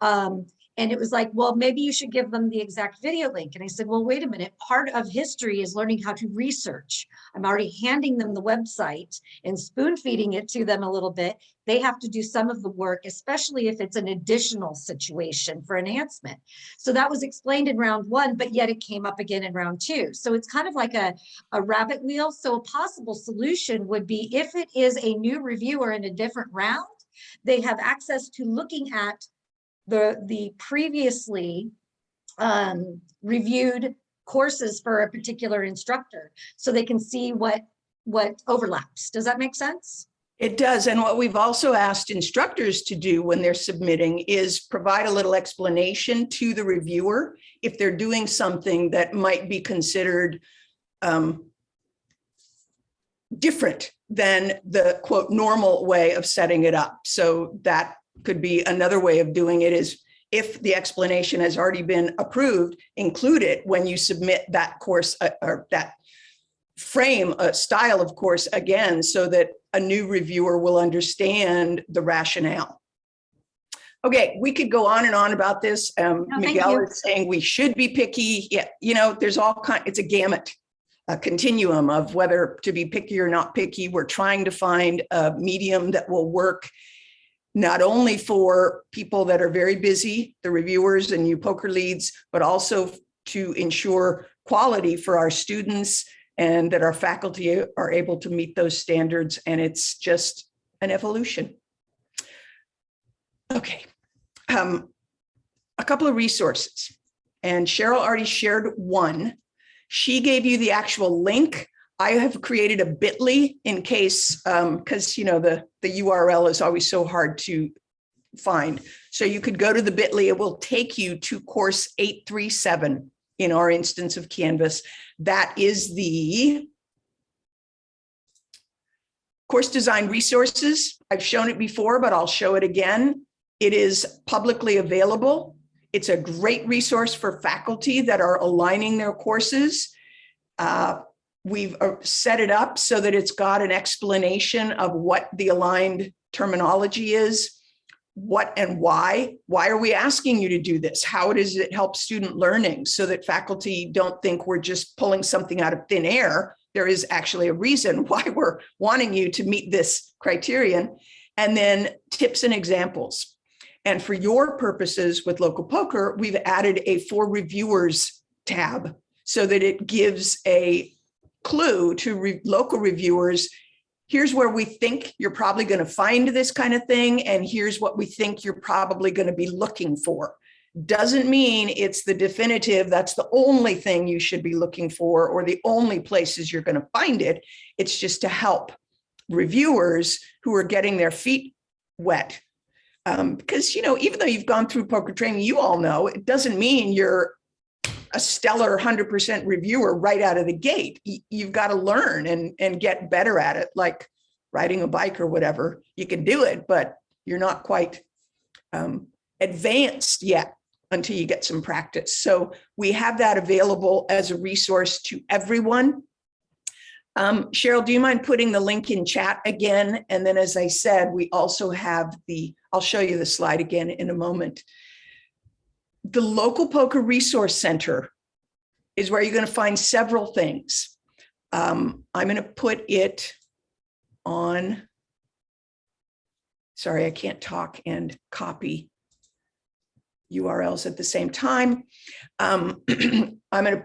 Um, and it was like, well, maybe you should give them the exact video link. And I said, well, wait a minute, part of history is learning how to research. I'm already handing them the website and spoon feeding it to them a little bit. They have to do some of the work, especially if it's an additional situation for enhancement. So that was explained in round one, but yet it came up again in round two. So it's kind of like a, a rabbit wheel. So a possible solution would be if it is a new reviewer in a different round, they have access to looking at the, the previously um, reviewed courses for a particular instructor, so they can see what, what overlaps. Does that make sense? It does. And what we've also asked instructors to do when they're submitting is provide a little explanation to the reviewer if they're doing something that might be considered um, different than the quote normal way of setting it up. So that could be another way of doing it is if the explanation has already been approved, include it when you submit that course uh, or that frame a style of course again so that a new reviewer will understand the rationale. Okay, we could go on and on about this. Um, No, Miguel is saying we should be picky. Yeah, you know, there's all kind, it's a gamut, a continuum of whether to be picky or not picky. We're trying to find a medium that will work not only for people that are very busy, the reviewers and you POCR leads, but also to ensure quality for our students and that our faculty are able to meet those standards. And it's just an evolution. Okay. Um, a couple of resources and Cheryl already shared one. She gave you the actual link. I have created a bit.ly in case, because you know the, the URL is always so hard to find. So you could go to the bit.ly, it will take you to course 837 in our instance of Canvas. That is the course design resources. I've shown it before, but I'll show it again. It is publicly available. It's a great resource for faculty that are aligning their courses. Uh, we've uh, set it up so that it's got an explanation of what the aligned terminology is, what and why. Why are we asking you to do this? How does it help student learning so that faculty don't think we're just pulling something out of thin air? There is actually a reason [LAUGHS] why we're wanting you to meet this criterion. And then tips and examples. And for your purposes with local POCR, we've added a for reviewers tab so that it gives a clue to re local reviewers. Here's where we think you're probably going to find this kind of thing. And here's what we think you're probably going to be looking for. Doesn't mean it's the definitive, that's the only thing you should be looking for or the only places you're going to find it. It's just to help reviewers who are getting their feet wet um, because, you know, even though you've gone through POCR training, you all know it doesn't mean you're a stellar 100% reviewer right out of the gate. You've got to learn and, and get better at it, like riding a bike or whatever. You can do it, but you're not quite um, advanced yet until you get some practice. So we have that available as a resource to everyone. Um, Cheryl, do you mind putting the link in chat again? And then, as I said, we also have the, I'll show you the slide again in a moment. The local POCR resource center is where you're going to find several things. Um, I'm going to put it on. Sorry, I can't talk and copy URLs at the same time. Um, [CLEARS THROAT] I'm going to,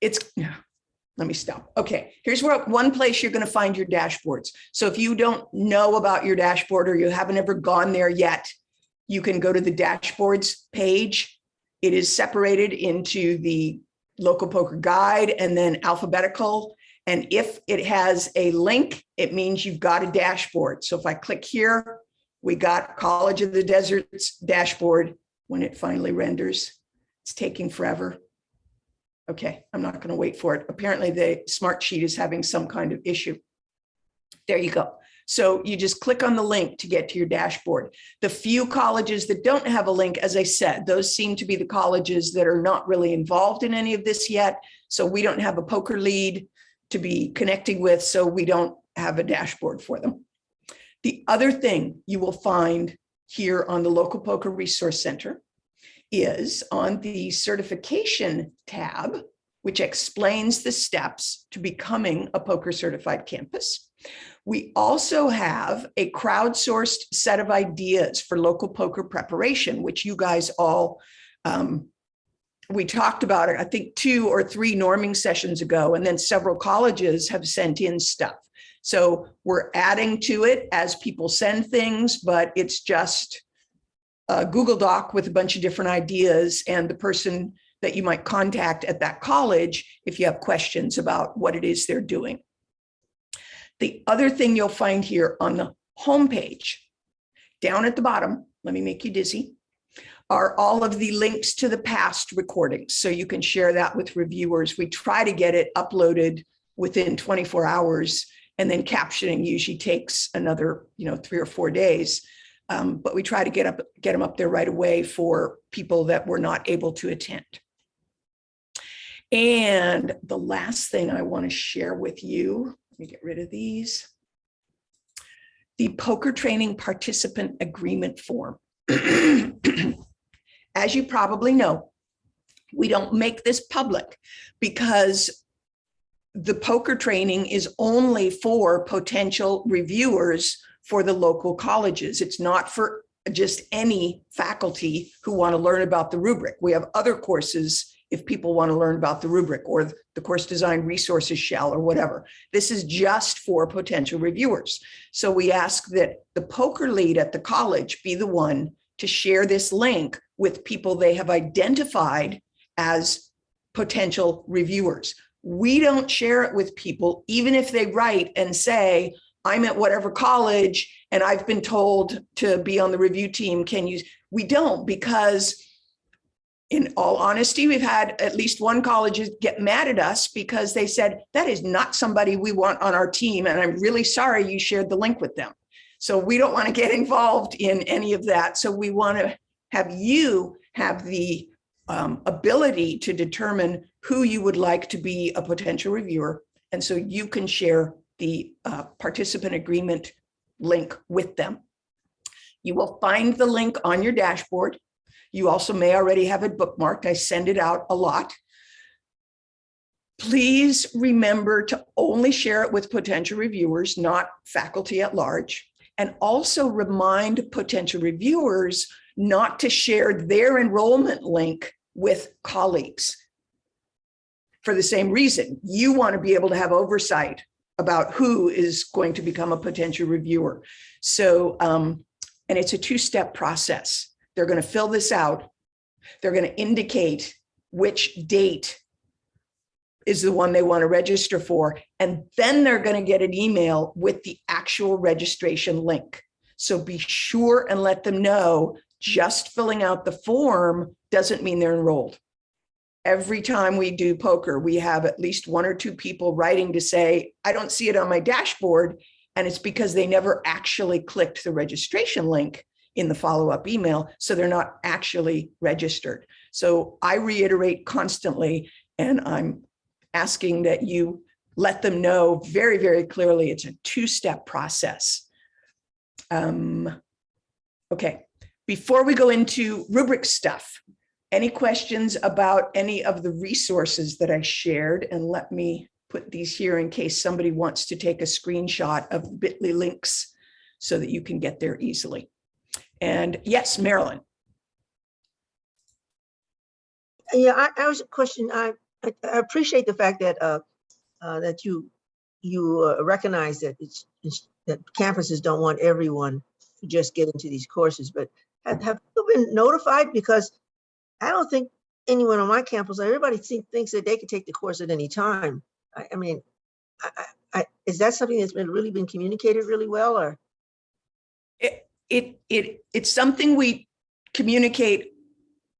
it's, [SIGHS] let me stop. Okay, here's where one place you're going to find your dashboards. So if you don't know about your dashboard or you haven't ever gone there yet, you can go to the dashboards page. It is separated into the local POCR guide and then alphabetical. And if it has a link, it means you've got a dashboard. So if I click here, we got College of the Deserts dashboard when it finally renders. It's taking forever. Okay, I'm not going to wait for it. Apparently the smart sheet is having some kind of issue. There you go. So you just click on the link to get to your dashboard. The few colleges that don't have a link, as I said, those seem to be the colleges that are not really involved in any of this yet. So we don't have a POCR lead to be connecting with, so we don't have a dashboard for them. The other thing you will find here on the Local POCR Resource Center is on the certification tab, which explains the steps to becoming a POCR certified campus. We also have a crowdsourced set of ideas for local POCR preparation, which you guys all, um, we talked about it, I think two or three norming sessions ago, and then several colleges have sent in stuff. So we're adding to it as people send things, but it's just a Google Doc with a bunch of different ideas and the person that you might contact at that college if you have questions about what it is they're doing. The other thing you'll find here on the homepage, down at the bottom, let me make you dizzy, are all of the links to the past recordings. So you can share that with reviewers. We try to get it uploaded within 24 hours and then captioning usually takes another, you know, three or four days. Um, but we try to get up, get them up there right away for people that were not able to attend. And the last thing I want to share with you, let me get rid of these. The POCR training participant agreement form. [CLEARS THROAT] As you probably know, we don't make this public because the POCR training is only for potential reviewers for the local colleges. It's not for just any faculty who want to learn about the rubric. We have other courses if people want to learn about the rubric or the course design resources shell or whatever. This is just for potential reviewers. So we ask that the POCR lead at the college be the one to share this link with people they have identified as potential reviewers. We don't share it with people, even if they write and say, I'm at whatever college and I've been told to be on the review team. Can you? We don't because in all honesty, we've had at least one college get mad at us because they said, that is not somebody we want on our team. And I'm really sorry you shared the link with them. So we don't want to get involved in any of that. So we want to have you have the um, ability to determine who you would like to be a potential reviewer. And so you can share the uh, participant agreement link with them. You will find the link on your dashboard. You also may already have it bookmarked. I send it out a lot. Please remember to only share it with potential reviewers, not faculty at large. And also remind potential reviewers not to share their enrollment link with colleagues. For the same reason, you want to be able to have oversight about who is going to become a potential reviewer. So, um, and it's a two-step process. They're going to fill this out. They're going to indicate which date is the one they want to register for. And then they're going to get an email with the actual registration link. So be sure and let them know just filling out the form doesn't mean they're enrolled. Every time we do POCR, we have at least one or two people writing to say, I don't see it on my dashboard. And it's because they never actually clicked the registration link in the follow-up email. So they're not actually registered. So I reiterate constantly, and I'm asking that you let them know very, very clearly it's a two-step process. Um, okay, before we go into rubric stuff, any questions about any of the resources that I shared? And let me put these here in case somebody wants to take a screenshot of bit.ly links so that you can get there easily. And yes, Marilyn. Yeah, I, I was a question. I, I, I appreciate the fact that uh, uh, that you you uh, recognize that it's, it's that campuses don't want everyone to just get into these courses, but have, have you been notified? Because I don't think anyone on my campus, everybody think, thinks that they can take the course at any time. I, I mean, I, I, is that something that's been really been communicated really well or? It, it, it, it's something we communicate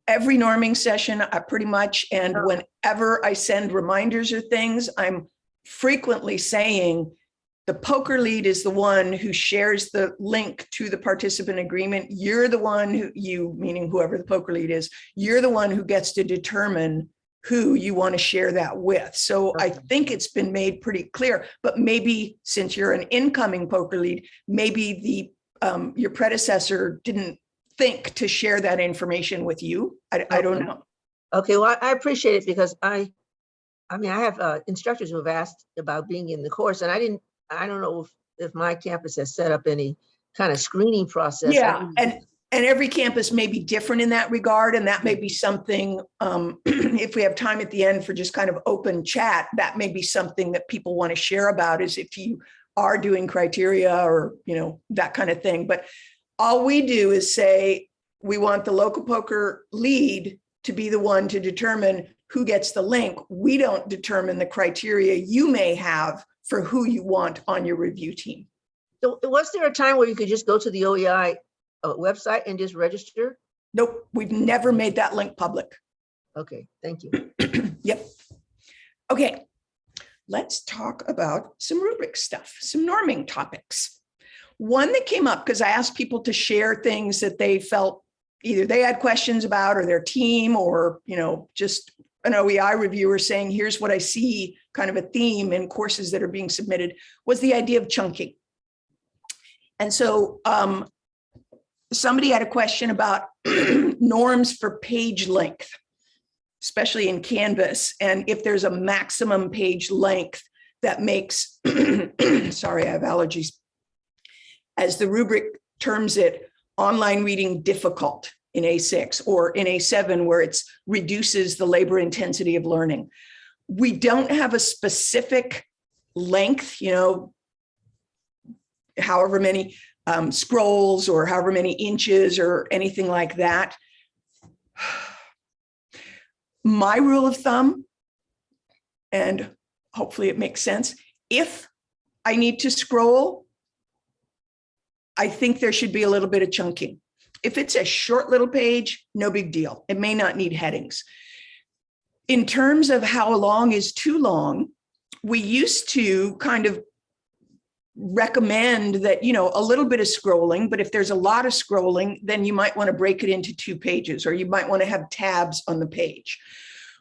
every norming session uh, pretty much. And whenever I send reminders or things, I'm frequently saying the POCR lead is the one who shares the link to the participant agreement. You're the one who you, meaning whoever the POCR lead is, you're the one who gets to determine who you want to share that with. So I think it's been made pretty clear, but maybe since you're an incoming poker lead, maybe the um, your predecessor didn't think to share that information with you. I, I don't know. Okay, well, I I appreciate it because I, I mean, I have uh, instructors who have asked about being in the course and I didn't, I don't know if, if my campus has set up any kind of screening process. Yeah, and, and every campus may be different in that regard, and that may be something, um, [CLEARS THROAT] if we have time at the end for just kind of open chat, that may be something that people want to share about is if you are doing criteria or, you know, that kind of thing. But all we do is say, we want the local POCR lead to be the one to determine who gets the link. We don't determine the criteria you may have for who you want on your review team. So was there a time where you could just go to the OEI uh, website and just register? Nope, we've never made that link public. Okay, thank you. [CLEARS THROAT] Yep. Okay, let's talk about some rubric stuff, some norming topics. One that came up because I asked people to share things that they felt either they had questions about or their team or, you know, just an OEI reviewer saying, here's what I see kind of a theme in courses that are being submitted was the idea of chunking. And so um, somebody had a question about [CLEARS THROAT] norms for page length especially in Canvas, and if there's a maximum page length that makes, [CLEARS THROAT] sorry, I have allergies, as the rubric terms it, online reading difficult in A6 or in A7 where it's reduces the labor intensity of learning. We don't have a specific length, you know, however many um, scrolls or however many inches or anything like that. My rule of thumb, and hopefully it makes sense, if I need to scroll, I think there should be a little bit of chunking. If it's a short little page, no big deal. It may not need headings. In terms of how long is too long, we used to kind of recommend that, you know, a little bit of scrolling, but if there's a lot of scrolling, then you might want to break it into two pages or you might want to have tabs on the page.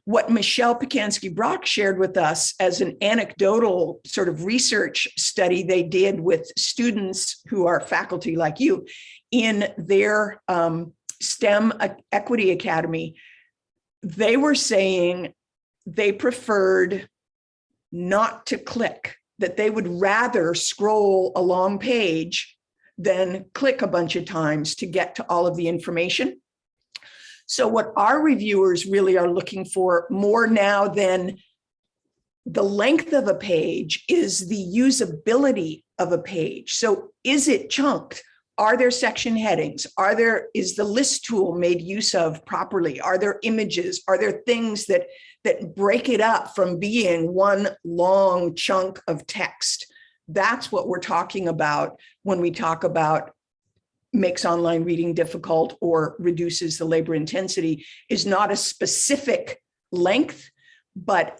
What Michelle Pacansky Brock shared with us as an anecdotal sort of research study they did with students who are faculty like you in their um, STEM Equity Academy, they were saying they preferred not to click, that they would rather scroll a long page than click a bunch of times to get to all of the information. So what our reviewers really are looking for more now than the length of a page is the usability of a page. So is it chunked? Are there section headings? Are there, is the list tool made use of properly? Are there images? Are there things that, that break it up from being one long chunk of text? That's what we're talking about when we talk about makes online reading difficult or reduces the labor intensity is not a specific length, but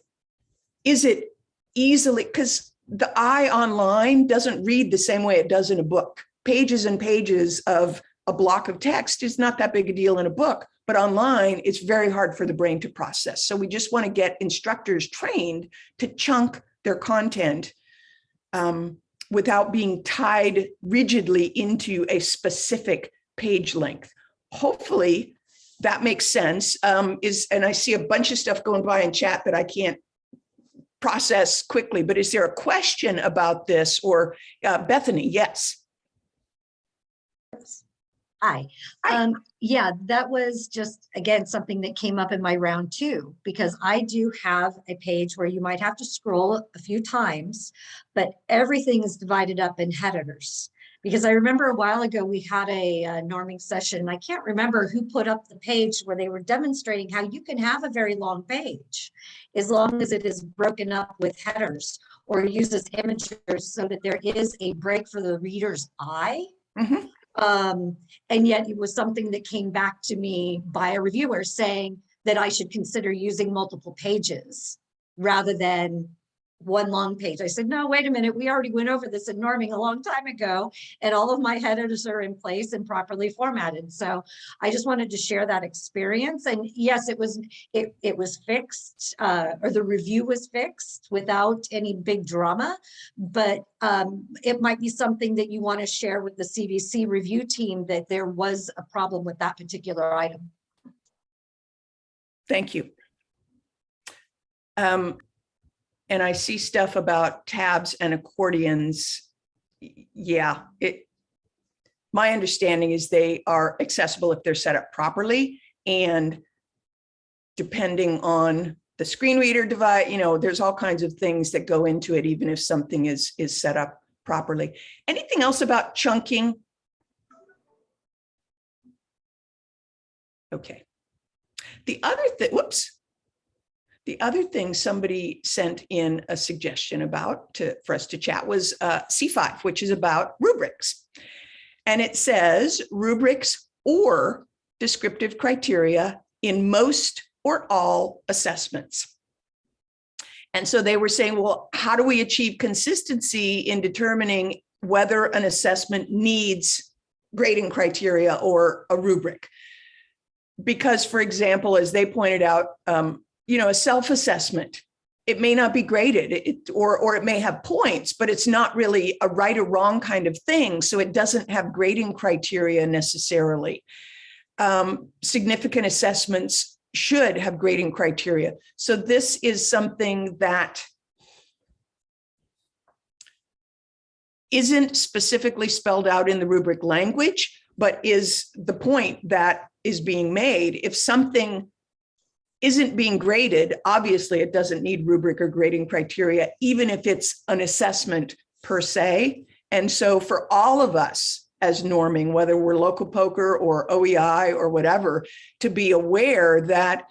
is it easily, because the eye online doesn't read the same way it does in a book pages and pages of a block of text is not that big a deal in a book, but online it's very hard for the brain to process. So we just want to get instructors trained to chunk their content um, without being tied rigidly into a specific page length. Hopefully that makes sense. Um, is And I see a bunch of stuff going by in chat that I can't process quickly, but is there a question about this or uh, Bethany? Yes. Hi. Um, yeah, that was just, again, something that came up in my round two, because I do have a page where you might have to scroll a few times, but everything is divided up in headers. Because I remember a while ago, we had a, uh norming session, and I can't remember who put up the page where they were demonstrating how you can have a very long page as long as it is broken up with headers or uses images so that there is a break for the reader's eye. Mhm. Um, and yet it was something that came back to me by a reviewer saying that I should consider using multiple pages rather than one long page. I said, no, wait a minute. We already went over this in norming a long time ago and all of my headers are in place and properly formatted. So I just wanted to share that experience. And yes, it was, it, it was fixed uh, or the review was fixed without any big drama, but um, it might be something that you want to share with the CVC review team that there was a problem with that particular item. Thank you. Um, and I see stuff about tabs and accordions. Yeah, it, my understanding is they are accessible if they're set up properly and depending on the screen reader device, you know, there's all kinds of things that go into it, even if something is, is set up properly. Anything else about chunking? Okay. The other thing, whoops. The other thing somebody sent in a suggestion about to, for us to chat was uh, C5, which is about rubrics. And it says rubrics or descriptive criteria in most or all assessments. And so they were saying, well, how do we achieve consistency in determining whether an assessment needs grading criteria or a rubric? Because, for example, as they pointed out, um, you know, a self-assessment, it may not be graded it, or, or it may have points, but it's not really a right or wrong kind of thing. So it doesn't have grading criteria necessarily. Um, significant assessments should have grading criteria. So this is something that isn't specifically spelled out in the rubric language, but is the point that is being made. If something isn't being graded, obviously it doesn't need rubric or grading criteria, even if it's an assessment per se. And so for all of us as norming, whether we're local POCR or OEI or whatever, to be aware that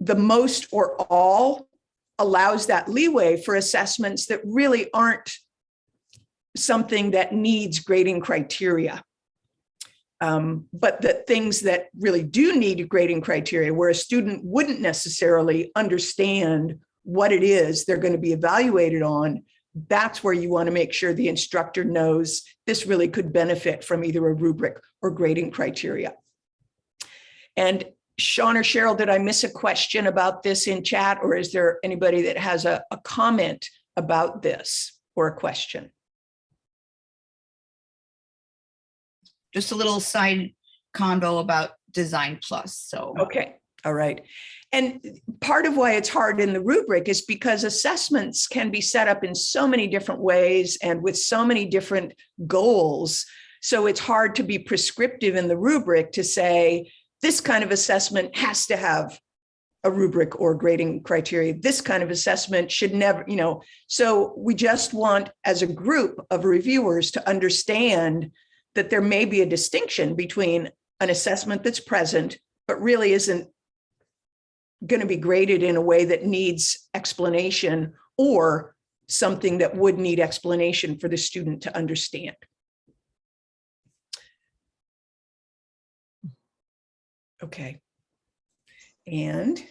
the most or all allows that leeway for assessments that really aren't something that needs grading criteria. Um, but that things that really do need grading criteria where a student wouldn't necessarily understand what it is they're going to be evaluated on, that's where you want to make sure the instructor knows this really could benefit from either a rubric or grading criteria. And Sean or Cheryl, did I miss a question about this in chat or is there anybody that has a, a comment about this or a question? Just a little side convo about Design Plus, so. Okay, all right. And part of why it's hard in the rubric is because assessments can be set up in so many different ways and with so many different goals. So it's hard to be prescriptive in the rubric to say, this kind of assessment has to have a rubric or grading criteria. This kind of assessment should never, you know, so we just want as a group of reviewers to understand that there may be a distinction between an assessment that's present, but really isn't going to be graded in a way that needs explanation or something that would need explanation for the student to understand. Okay. And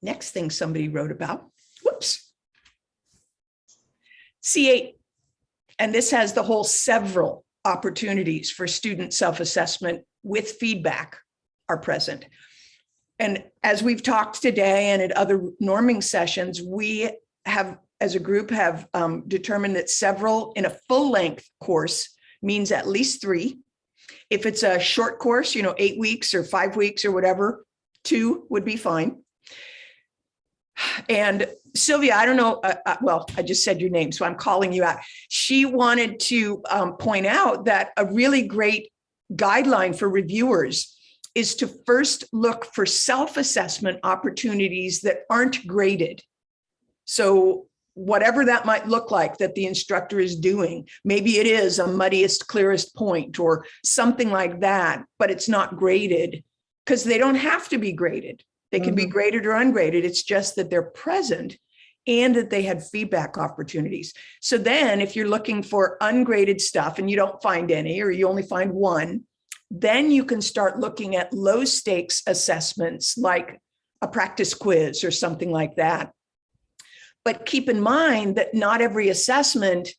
next thing somebody wrote about, whoops. C8, and this has the whole several opportunities for student self-assessment with feedback are present. And as we've talked today and at other norming sessions, we have, as a group, have um, determined that several in a full-length course means at least three. If it's a short course, you know, eight weeks or five weeks or whatever, two would be fine. And Sylvia, I don't know, uh, uh, well, I just said your name, so I'm calling you out. She wanted to um, point out that a really great guideline for reviewers is to first look for self-assessment opportunities that aren't graded. So whatever that might look like that the instructor is doing, maybe it is a muddiest, clearest point or something like that, but it's not graded because they don't have to be graded. They can be graded or ungraded. It's just that they're present and that they had feedback opportunities. So then if you're looking for ungraded stuff and you don't find any, or you only find one, then you can start looking at low stakes assessments like a practice quiz or something like that. But keep in mind that not every assessment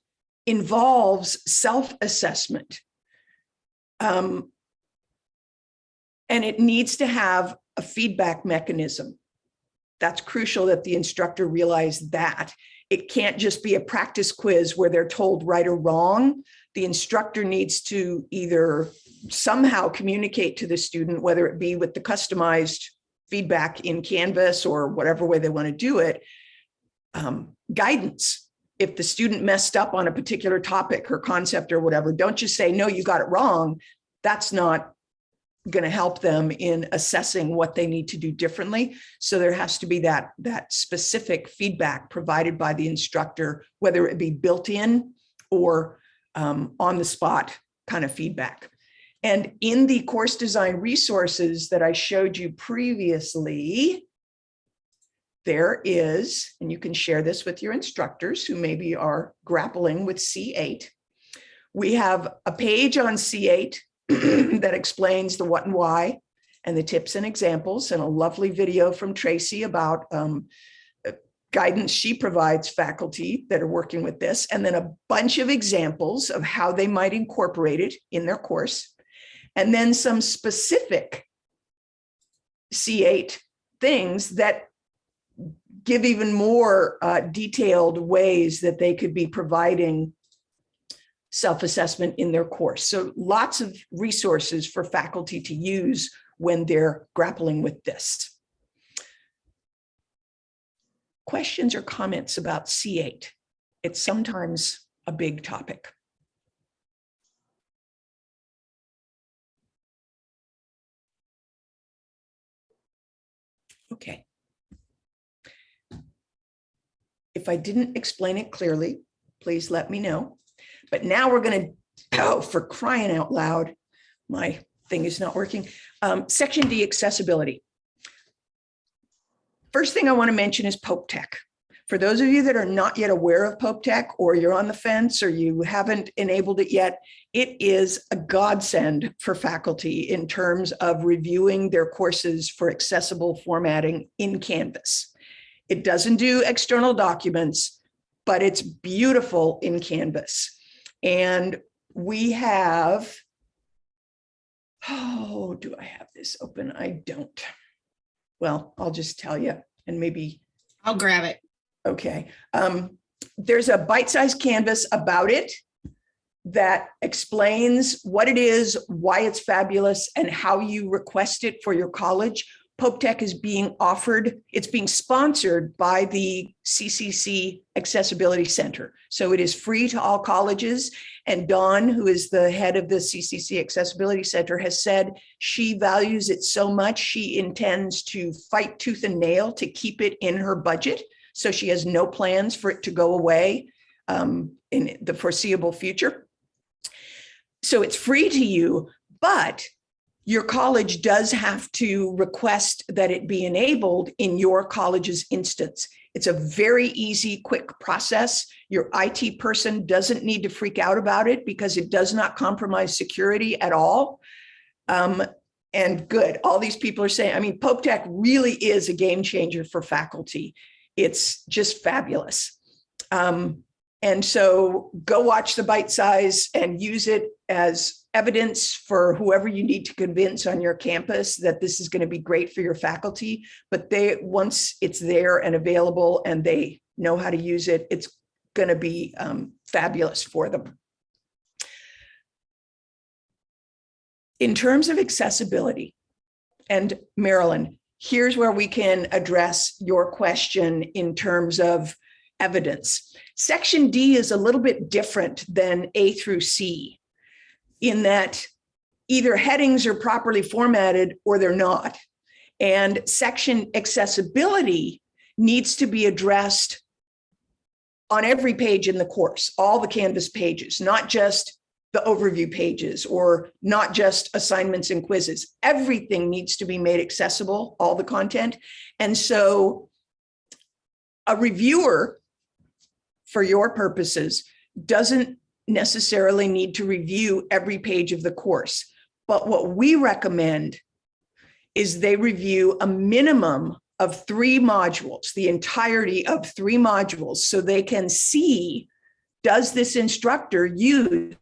involves self-assessment. Um, and it needs to have a feedback mechanism. That's crucial that the instructor realize that. It can't just be a practice quiz where they're told right or wrong. The instructor needs to either somehow communicate to the student, whether it be with the customized feedback in Canvas or whatever way they want to do it, um, guidance. If the student messed up on a particular topic or concept or whatever, don't just say, no, you got it wrong. That's not going to help them in assessing what they need to do differently. So there has to be that, that specific feedback provided by the instructor, whether it be built in or um, on the spot kind of feedback. And in the course design resources that I showed you previously, there is, and you can share this with your instructors who maybe are grappling with C8. We have a page on C8 [CLEARS THROAT] that explains the what and why and the tips and examples and a lovely video from Tracy about um, guidance she provides faculty that are working with this, and then a bunch of examples of how they might incorporate it in their course, and then some specific C8 things that give even more uh, detailed ways that they could be providing self-assessment in their course. So lots of resources for faculty to use when they're grappling with this. Questions or comments about C8? It's sometimes a big topic. Okay. If I didn't explain it clearly, please let me know. But now we're going to, oh, for crying out loud, my thing is not working. Um, Section D, accessibility. First thing I want to mention is Pope Tech. For those of you that are not yet aware of Pope Tech, or you're on the fence, or you haven't enabled it yet, it is a godsend for faculty in terms of reviewing their courses for accessible formatting in Canvas. It doesn't do external documents, but it's beautiful in Canvas. And we have, oh, do I have this open? I don't. Well, I'll just tell you and maybe I'll grab it. Okay, um, there's a bite-sized canvas about it that explains what it is, why it's fabulous, and how you request it for your college. Pope Tech is being offered, it's being sponsored by the CCC Accessibility Center. So it is free to all colleges. And Dawn, who is the head of the CCC Accessibility Center, has said she values it so much, she intends to fight tooth and nail to keep it in her budget. So she has no plans for it to go away um, in the foreseeable future. So it's free to you, but your college does have to request that it be enabled in your college's instance. It's a very easy, quick process. Your IT person doesn't need to freak out about it because it does not compromise security at all. Um, and good, all these people are saying, I mean, Pope Tech really is a game changer for faculty. It's just fabulous. Um, and so go watch the bite size and use it as evidence for whoever you need to convince on your campus that this is going to be great for your faculty. But they once it's there and available and they know how to use it, it's going to be um, fabulous for them. In terms of accessibility, and Marilyn, here's where we can address your question in terms of evidence. Section D is a little bit different than A through C in that either headings are properly formatted or they're not. And section accessibility needs to be addressed on every page in the course, all the Canvas pages, not just the overview pages or not just assignments and quizzes. Everything needs to be made accessible, all the content. And so a reviewer, for your purposes, doesn't necessarily need to review every page of the course. But what we recommend is they review a minimum of three modules, the entirety of three modules, so they can see, does this instructor use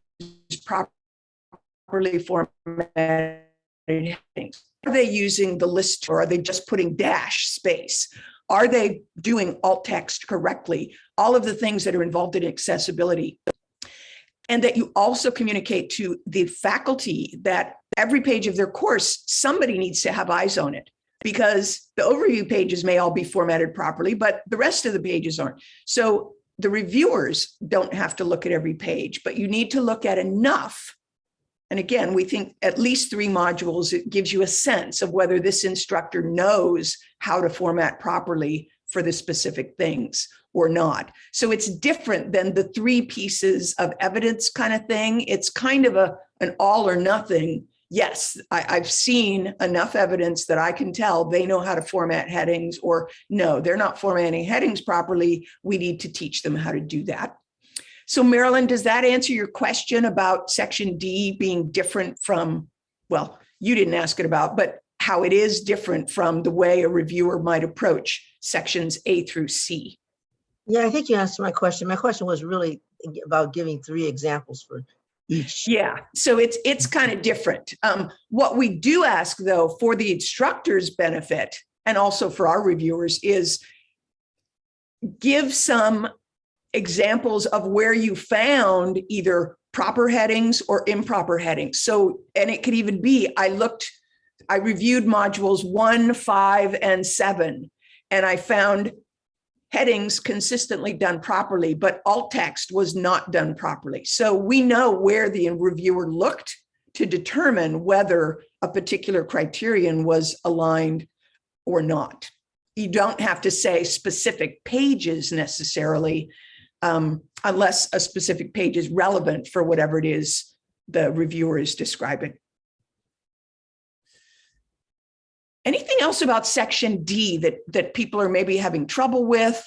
properly formatted headings? Are they using the list or are they just putting dash space? Are they doing alt text correctly? All of the things that are involved in accessibility. And that you also communicate to the faculty that every page of their course, somebody needs to have eyes on it because the overview pages may all be formatted properly, but the rest of the pages aren't. So the reviewers don't have to look at every page, but you need to look at enough. And again, we think at least three modules, it gives you a sense of whether this instructor knows how to format properly for the specific things or not. So it's different than the three pieces of evidence kind of thing. It's kind of a an all or nothing. Yes, I, I've seen enough evidence that I can tell they know how to format headings or no, they're not formatting headings properly. We need to teach them how to do that. So Marilyn, does that answer your question about section D being different from, well, you didn't ask it about, but how it is different from the way a reviewer might approach sections A through C? Yeah, I think you answered my question. My question was really about giving three examples for each. Yeah, so it's it's kind of different. Um, what we do ask though for the instructor's benefit and also for our reviewers is give some examples of where you found either proper headings or improper headings. So, and it could even be, I looked, I reviewed modules one, five, and seven, and I found headings consistently done properly, but alt text was not done properly. So we know where the reviewer looked to determine whether a particular criterion was aligned or not. you don't have to say specific pages necessarily, um, unless a specific page is relevant for whatever it is the reviewer is describing. Anything else about section D that, that people are maybe having trouble with?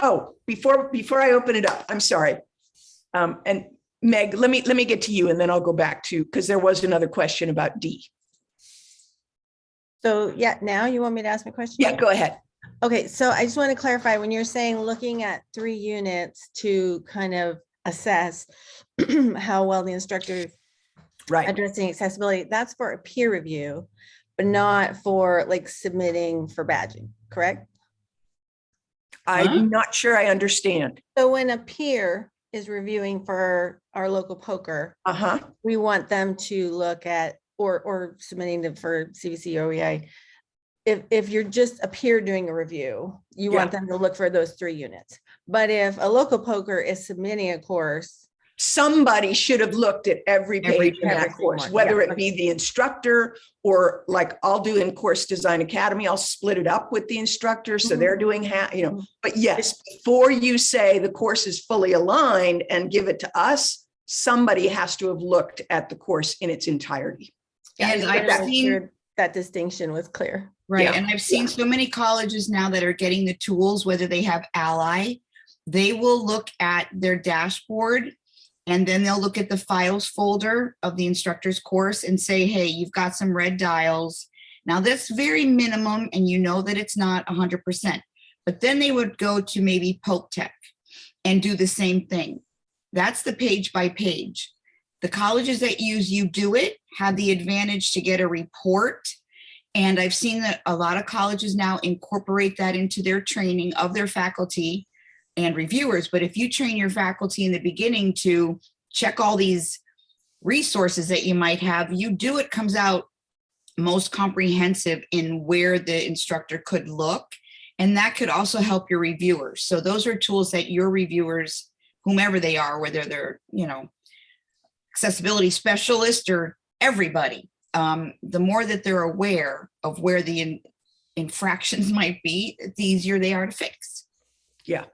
Oh, before, before I open it up, I'm sorry. Um, and Meg, let me, let me get to you and then I'll go back to, because there was another question about D. So yeah, now you want me to ask my question? Yeah, go ahead. Okay, so I just want to clarify, when you're saying looking at three units to kind of assess [CLEARS THROAT] how well the instructor Right. addressing accessibility, that's for a peer review, but not for like submitting for badging, correct? I'm not sure I understand. So when a peer is reviewing for our local POCR, Uh-huh. we want them to look at, or, or submitting them for CVC or OEI. If, if you're just a peer doing a review, you want them to look for those three units. But if a local POCR is submitting a course, Somebody should have looked at every Every- page in that course, one, whether yeah. it be the instructor or like I'll do in Course Design Academy, I'll split it up with the instructor. So they're doing half, you know, Mhm. but yes, before you say the course is fully aligned and give it to us, somebody has to have looked at the course in its entirety. Yeah, And I've wanted to make seen- That distinction was clear. Right, Yeah. and I've seen so many colleges now that are getting the tools, whether they have Ally, they will look at their dashboard and then they'll look at the files folder of the instructor's course and say, hey, you've got some red dials. Now that's very minimum and you know that it's not hundred percent. But then they would go to maybe Pope Tech and do the same thing. That's the page by page. The colleges that use UDOIT have the advantage to get a report and I've seen that a lot of colleges now incorporate that into their training of their faculty and reviewers. But if you train your faculty in the beginning to check all these resources that you might have, UDOIT comes out most comprehensive in where the instructor could look. And that could also help your reviewers. So those are tools that your reviewers, whomever they are, whether they're, you know, accessibility specialist or everybody, um, the more that they're aware of where the in- infractions [LAUGHS] might be, the easier they are to fix. Yeah.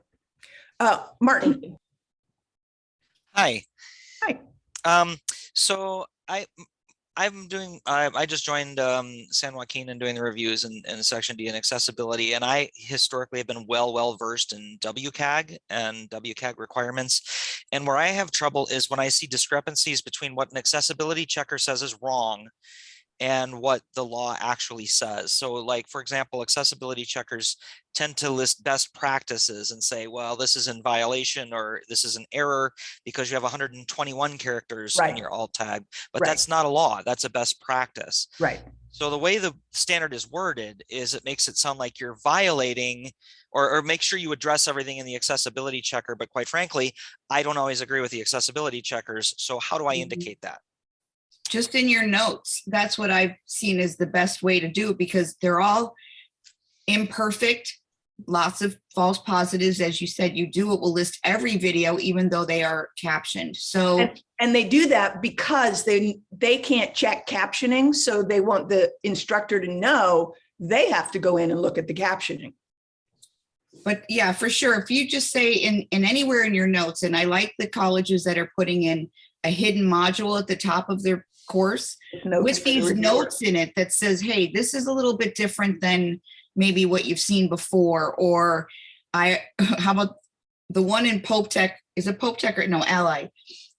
Uh, Martin, Hi. Hi. Um, so I, I'm doing, I, I just joined um, San Joaquin and doing the reviews in, in section D and accessibility. And I historically have been well, well versed in WCAG and WCAG requirements. And where I have trouble is when I see discrepancies between what an accessibility checker says is wrong and what the law actually says. So like, for example, accessibility checkers tend to list best practices and say, well, this is in violation or this is an error because you have 121 characters Right. in your alt tag, but Right. that's not a law. That's a best practice. right. So the way the standard is worded is it makes it sound like you're violating or, or make sure you address everything in the accessibility checker. But quite frankly, I don't always agree with the accessibility checkers. So how do I Mhm. indicate that? Just in your notes, that's what I've seen is the best way to do it because they're all imperfect, lots of false positives. As you said, you do, it will list every video, even though they are captioned. So And, and they do that because they, they can't check captioning. So they want the instructor to know they have to go in and look at the captioning. But yeah, for sure. If you just say in, in anywhere in your notes, and I like the colleges that are putting in a hidden module at the top of their course Notes with these notes in it that says, hey, this is a little bit different than maybe what you've seen before, or I, [LAUGHS] how about the one in Pope Tech, is it Pope Tech or no, Ally?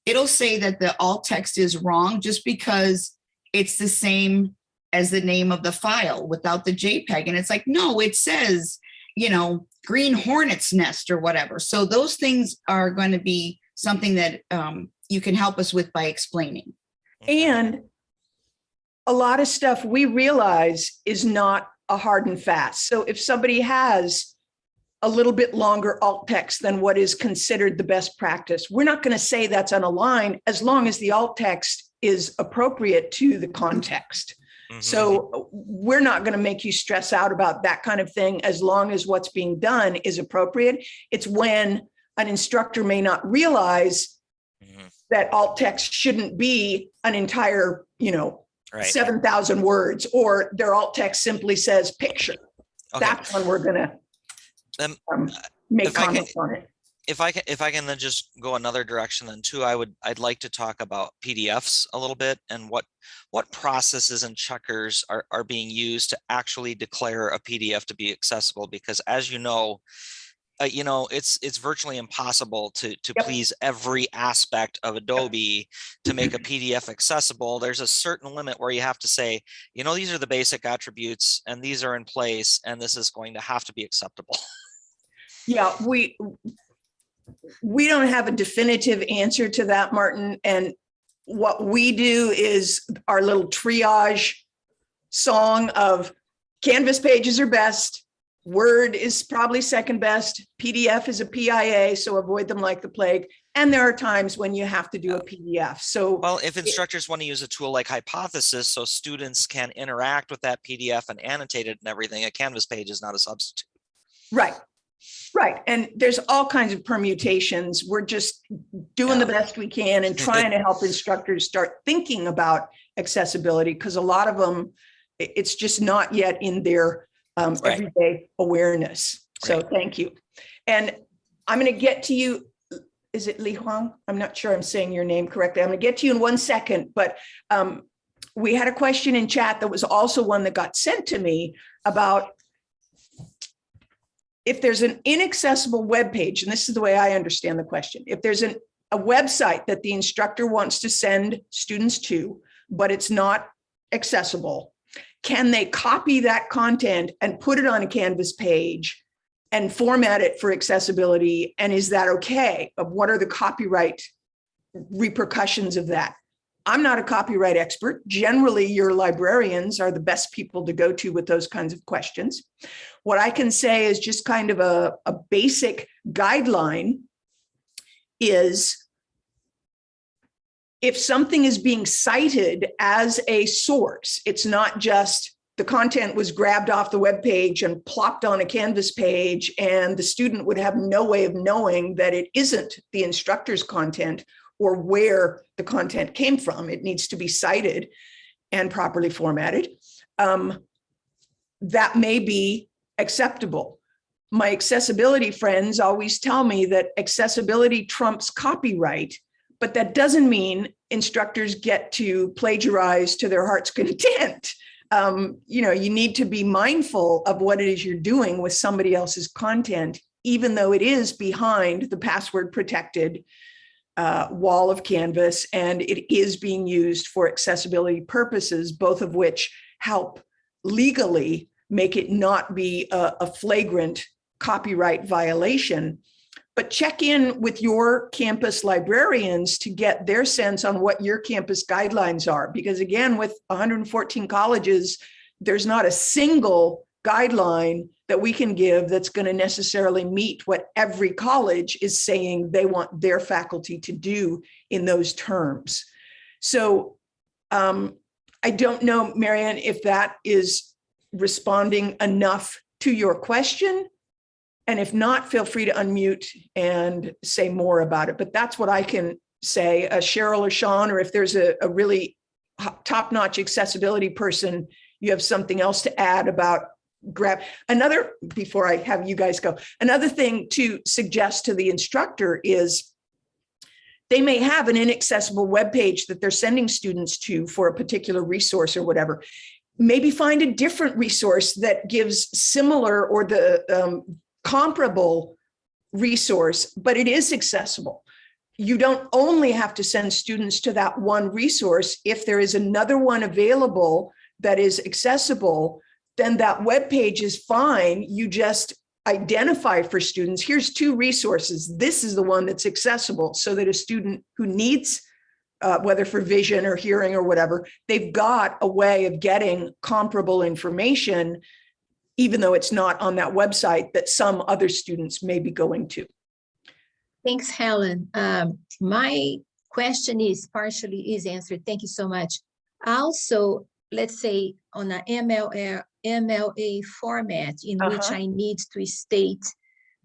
It'll say that the alt text is wrong just because it's the same as the name of the file without the JPEG. And it's like, no, it says, you know, green hornet's nest or whatever. So those things are going to be something that um, you can help us with by explaining. And a lot of stuff we realize is not a hard and fast. So if somebody has a little bit longer alt text than what is considered the best practice, we're not going to say that's unaligned as long as the alt text is appropriate to the context. Mhm. So we're not going to make you stress out about that kind of thing as long as what's being done is appropriate. It's when an instructor may not realize Mhm. that alt text shouldn't be an entire, you know, Right. seven thousand words, or their alt text simply says picture. Okay. That's when we're gonna Um, um, make if I can- on it. if I can, if I can then just go another direction then too, I would, I'd like to talk about PDFs a little bit and what, what processes and checkers are, are being used to actually declare a PDF to be accessible, because as you know, uh, you know, it's, it's virtually impossible to, to Yep. please every aspect of Adobe to make a [CLEARS THROAT] PDF accessible. There's a certain limit where you have to say, you know, these are the basic attributes and these are in place, and this is going to have to be acceptable. Yeah, we, we don't have a definitive answer to that, Martin, and what we do is our little triage song of Canvas pages are best, Word is probably second best, PDF is a PIA, so avoid them like the plague, and there are times when you have to do a PDF, so. Well, if instructors want to use a tool like Hypothesis so students can interact with that PDF and annotate it and everything, a Canvas page is not a substitute. Right, right. And there's all kinds of permutations. We're just doing the best we can and [LAUGHS] trying to help instructors start thinking about accessibility because a lot of them, it's just not yet in their um, Right. everyday awareness. So thank you. And I'm going to get to you. Is it Li Huang? I'm not sure I'm saying your name correctly. I'm going to get to you in one second, but um, we had a question in chat that was also one that got sent to me about if there's an inaccessible web page, and this is the way I understand the question, if there's an, a website that the instructor wants to send students to, but it's not accessible, can they copy that content and put it on a Canvas page and format it for accessibility? And is that okay? What are the copyright repercussions of that? I'm not a copyright expert. Generally, your librarians are the best people to go to with those kinds of questions. What I can say is just kind of a, a basic guideline is if something is being cited as a source, it's not just the content was grabbed off the web page and plopped on a Canvas page and the student would have no way of knowing that it isn't the instructor's content or where the content came from. It needs to be cited and properly formatted. Um, that may be acceptable. My accessibility friends always tell me that accessibility trumps copyright, but that doesn't mean instructors get to plagiarize to their heart's [LAUGHS] content. Um, you know, you need to be mindful of what it is you're doing with somebody else's content, even though it is behind the password protected uh, wall of Canvas and it is being used for accessibility purposes, both of which help legally make it not be a, a flagrant copyright violation. But check in with your campus librarians to get their sense on what your campus guidelines are. Because again, with 114 colleges, there's not a single guideline that we can give that's going to necessarily meet what every college is saying they want their faculty to do in those terms. So um, I don't know, Marianne, if that is responding enough to your question. And if not, feel free to unmute and say more about it. But that's what I can say, uh, Cheryl or Sean, or if there's a, a really top-notch accessibility person, you have something else to add about grab. Another, before I have you guys go, another thing to suggest to the instructor is they may have an inaccessible web page that they're sending students to for a particular resource or whatever. Maybe find a different resource that gives similar or the um, comparable resource, but it is accessible. You don't only have to send students to that one resource. If there is another one available that is accessible, then that web page is fine. You just identify for students, here's two resources. This is the one that's accessible so that a student who needs, uh, whether for vision or hearing or whatever, they've got a way of getting comparable information, even though it's not on that website that some other students may be going to. Thanks, Helen. Um, my question is partially is answered. Thank you so much. Also, let's say on a MLA, MLA format in which Uh-huh. I need to state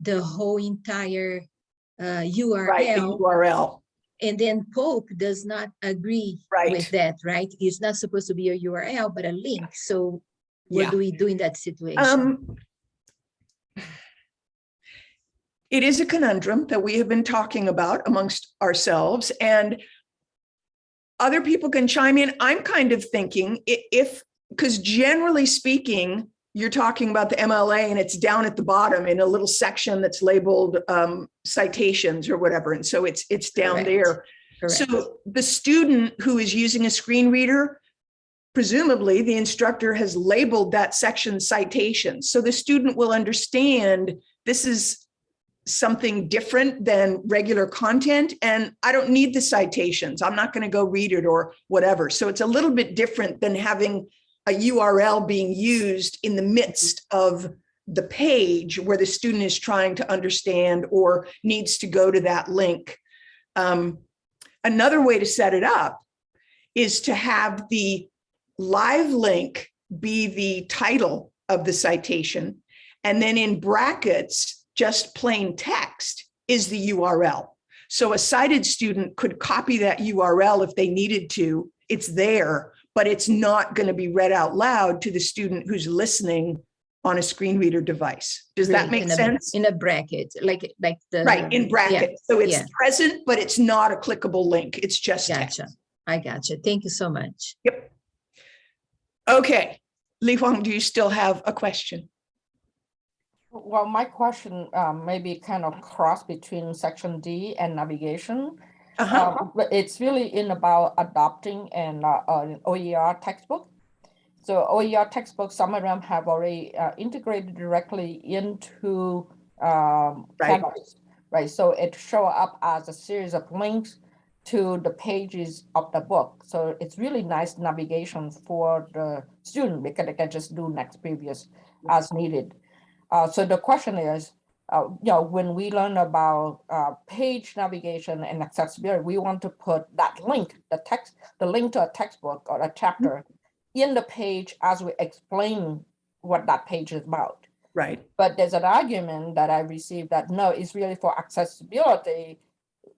the whole entire uh, Right, URL. URL. And then Pope does not agree Right. with that, right? It's not supposed to be a URL, but a link. So what Yeah. do we do in that situation? Um, it is a conundrum that we have been talking about amongst ourselves and other people can chime in. I'm kind of thinking if, because generally speaking, you're talking about the MLA and it's down at the bottom in a little section that's labeled um, citations or whatever. And so it's, it's down Correct. there. Correct. So the student who is using a screen reader, presumably the instructor has labeled that section citations. So the student will understand this is something different than regular content and I don't need the citations. I'm not going to go read it or whatever. So it's a little bit different than having a URL being used in the midst of the page where the student is trying to understand or needs to go to that link. Um, another way to set it up is to have the live link be the title of the citation. And then in brackets, just plain text is the URL. So a sighted student could copy that URL if they needed to. It's there, but it's not going to be read out loud to the student who's listening on a screen reader device. Does that make in a- sense? In a bracket, like, like the. Right, in yeah. So it's yeah. present, but it's not a clickable link. It's just text. Gotcha. I gotcha. Thank you so much. Yep. Okay, Li Huang, do you still have a question? Well, my question um, may be kind of cross between section D and navigation. Uh-huh. Um, But it's really in about adopting an uh, an OER textbook. So OER textbooks, some of them have already uh, integrated directly into um, Right. Canvas, right? So it show up as a series of links to the pages of the book. So it's really nice navigation for the student because they can just do next previous as needed. Uh, so the question is, uh, you know, when we learn about uh, page navigation and accessibility, we want to put that link, the text, the link to a textbook or a chapter in the page as we explain what that page is about. Right. But there's an argument that I received that no, it's really for accessibility.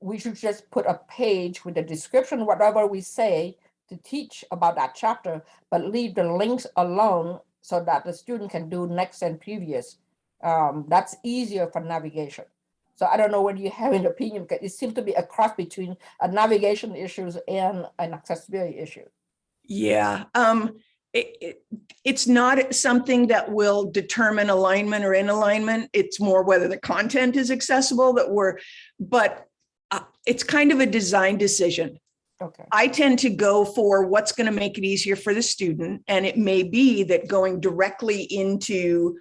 We should just put a page with a description, whatever we say to teach about that chapter, but leave the links alone so that the student can do next and previous. Um, that's easier for navigation. So I don't know whether you have an opinion, because it seems to be a cross between a navigation issues and an accessibility issue. Yeah, um, it, it, it's not something that will determine alignment or in alignment. It's more whether the content is accessible that we're, but uh, it's kind of a design decision. Okay. I tend to go for what's going to make it easier for the student. And it may be that going directly into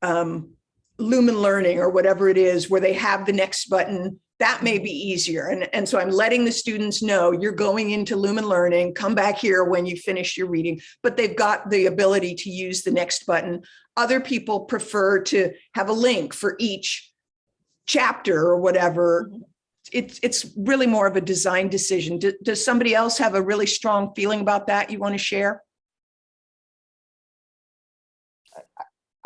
um, Lumen Learning or whatever it is, where they have the next button, that may be easier. And, and so I'm letting the students know you're going into Lumen Learning, come back here when you finish your reading, but they've got the ability to use the next button. Other people prefer to have a link for each chapter or whatever. It's, it's really more of a design decision. Do- Does somebody else have a really strong feeling about that you want to share?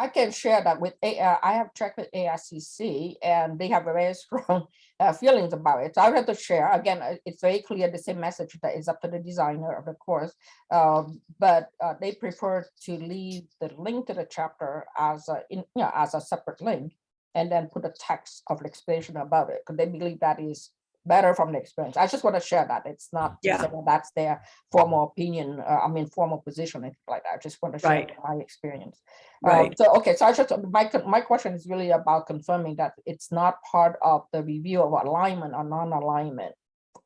I can share that with, uh, I have checked with AICC and they have a very [LAUGHS] strong uh, feelings about it. So I would have to share, again, uh, it's very clear, the same message that is up to the designer of the course. Um, But uh, they prefer to leave the link to the chapter as a, in, you know, as a separate link and then put a text of explanation about it, because they believe that is better from the experience. I just want to share that. It's not, Yeah. that that's their formal opinion, uh, I mean, formal position, like that. I just want to share Right. my experience. Um, Right. So, okay, so I just, my, my question is really about confirming that it's not part of the review of alignment or non-alignment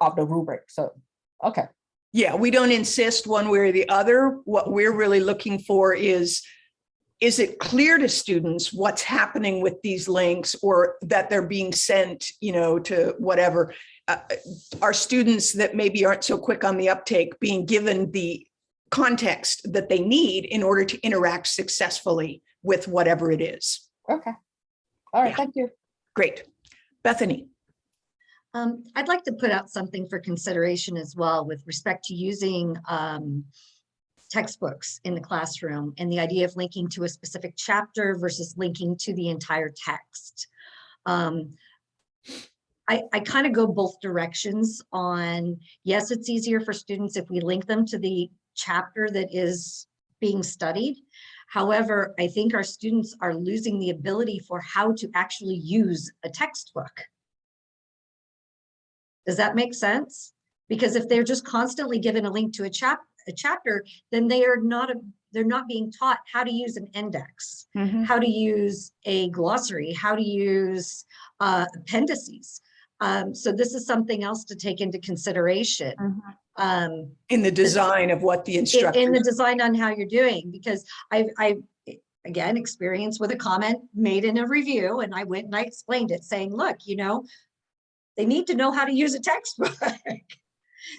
of the rubric. So, okay, Yeah, we don't insist one way or the other. What we're really looking for is, is it clear to students what's happening with these links or that they're being sent, you know, to whatever? Uh, Are students that maybe aren't so quick on the uptake being given the context that they need in order to interact successfully with whatever it is? okay. All right, thank you. Great. Bethany? Um, I'd like to put out something for consideration as well with respect to using um, textbooks in the classroom and the idea of linking to a specific chapter versus linking to the entire text. Um, I, I kind of go both directions on, yes, it's easier for students if we link them to the chapter that is being studied. However, I think our students are losing the ability for how to actually use a textbook. Does that make sense? Because if they're just constantly given a link to a chap, a chapter, then they are not, a- they're not being taught how to use an index, how to use a glossary, how to use uh, appendices. Um, so this is something else to take into consideration. Um, In the design of what the instructor. in the design on how you're doing, because I've, I've again, experience with a comment made in a review, and I went and I explained it, saying, look, you know, they need to know how to use a textbook. [LAUGHS]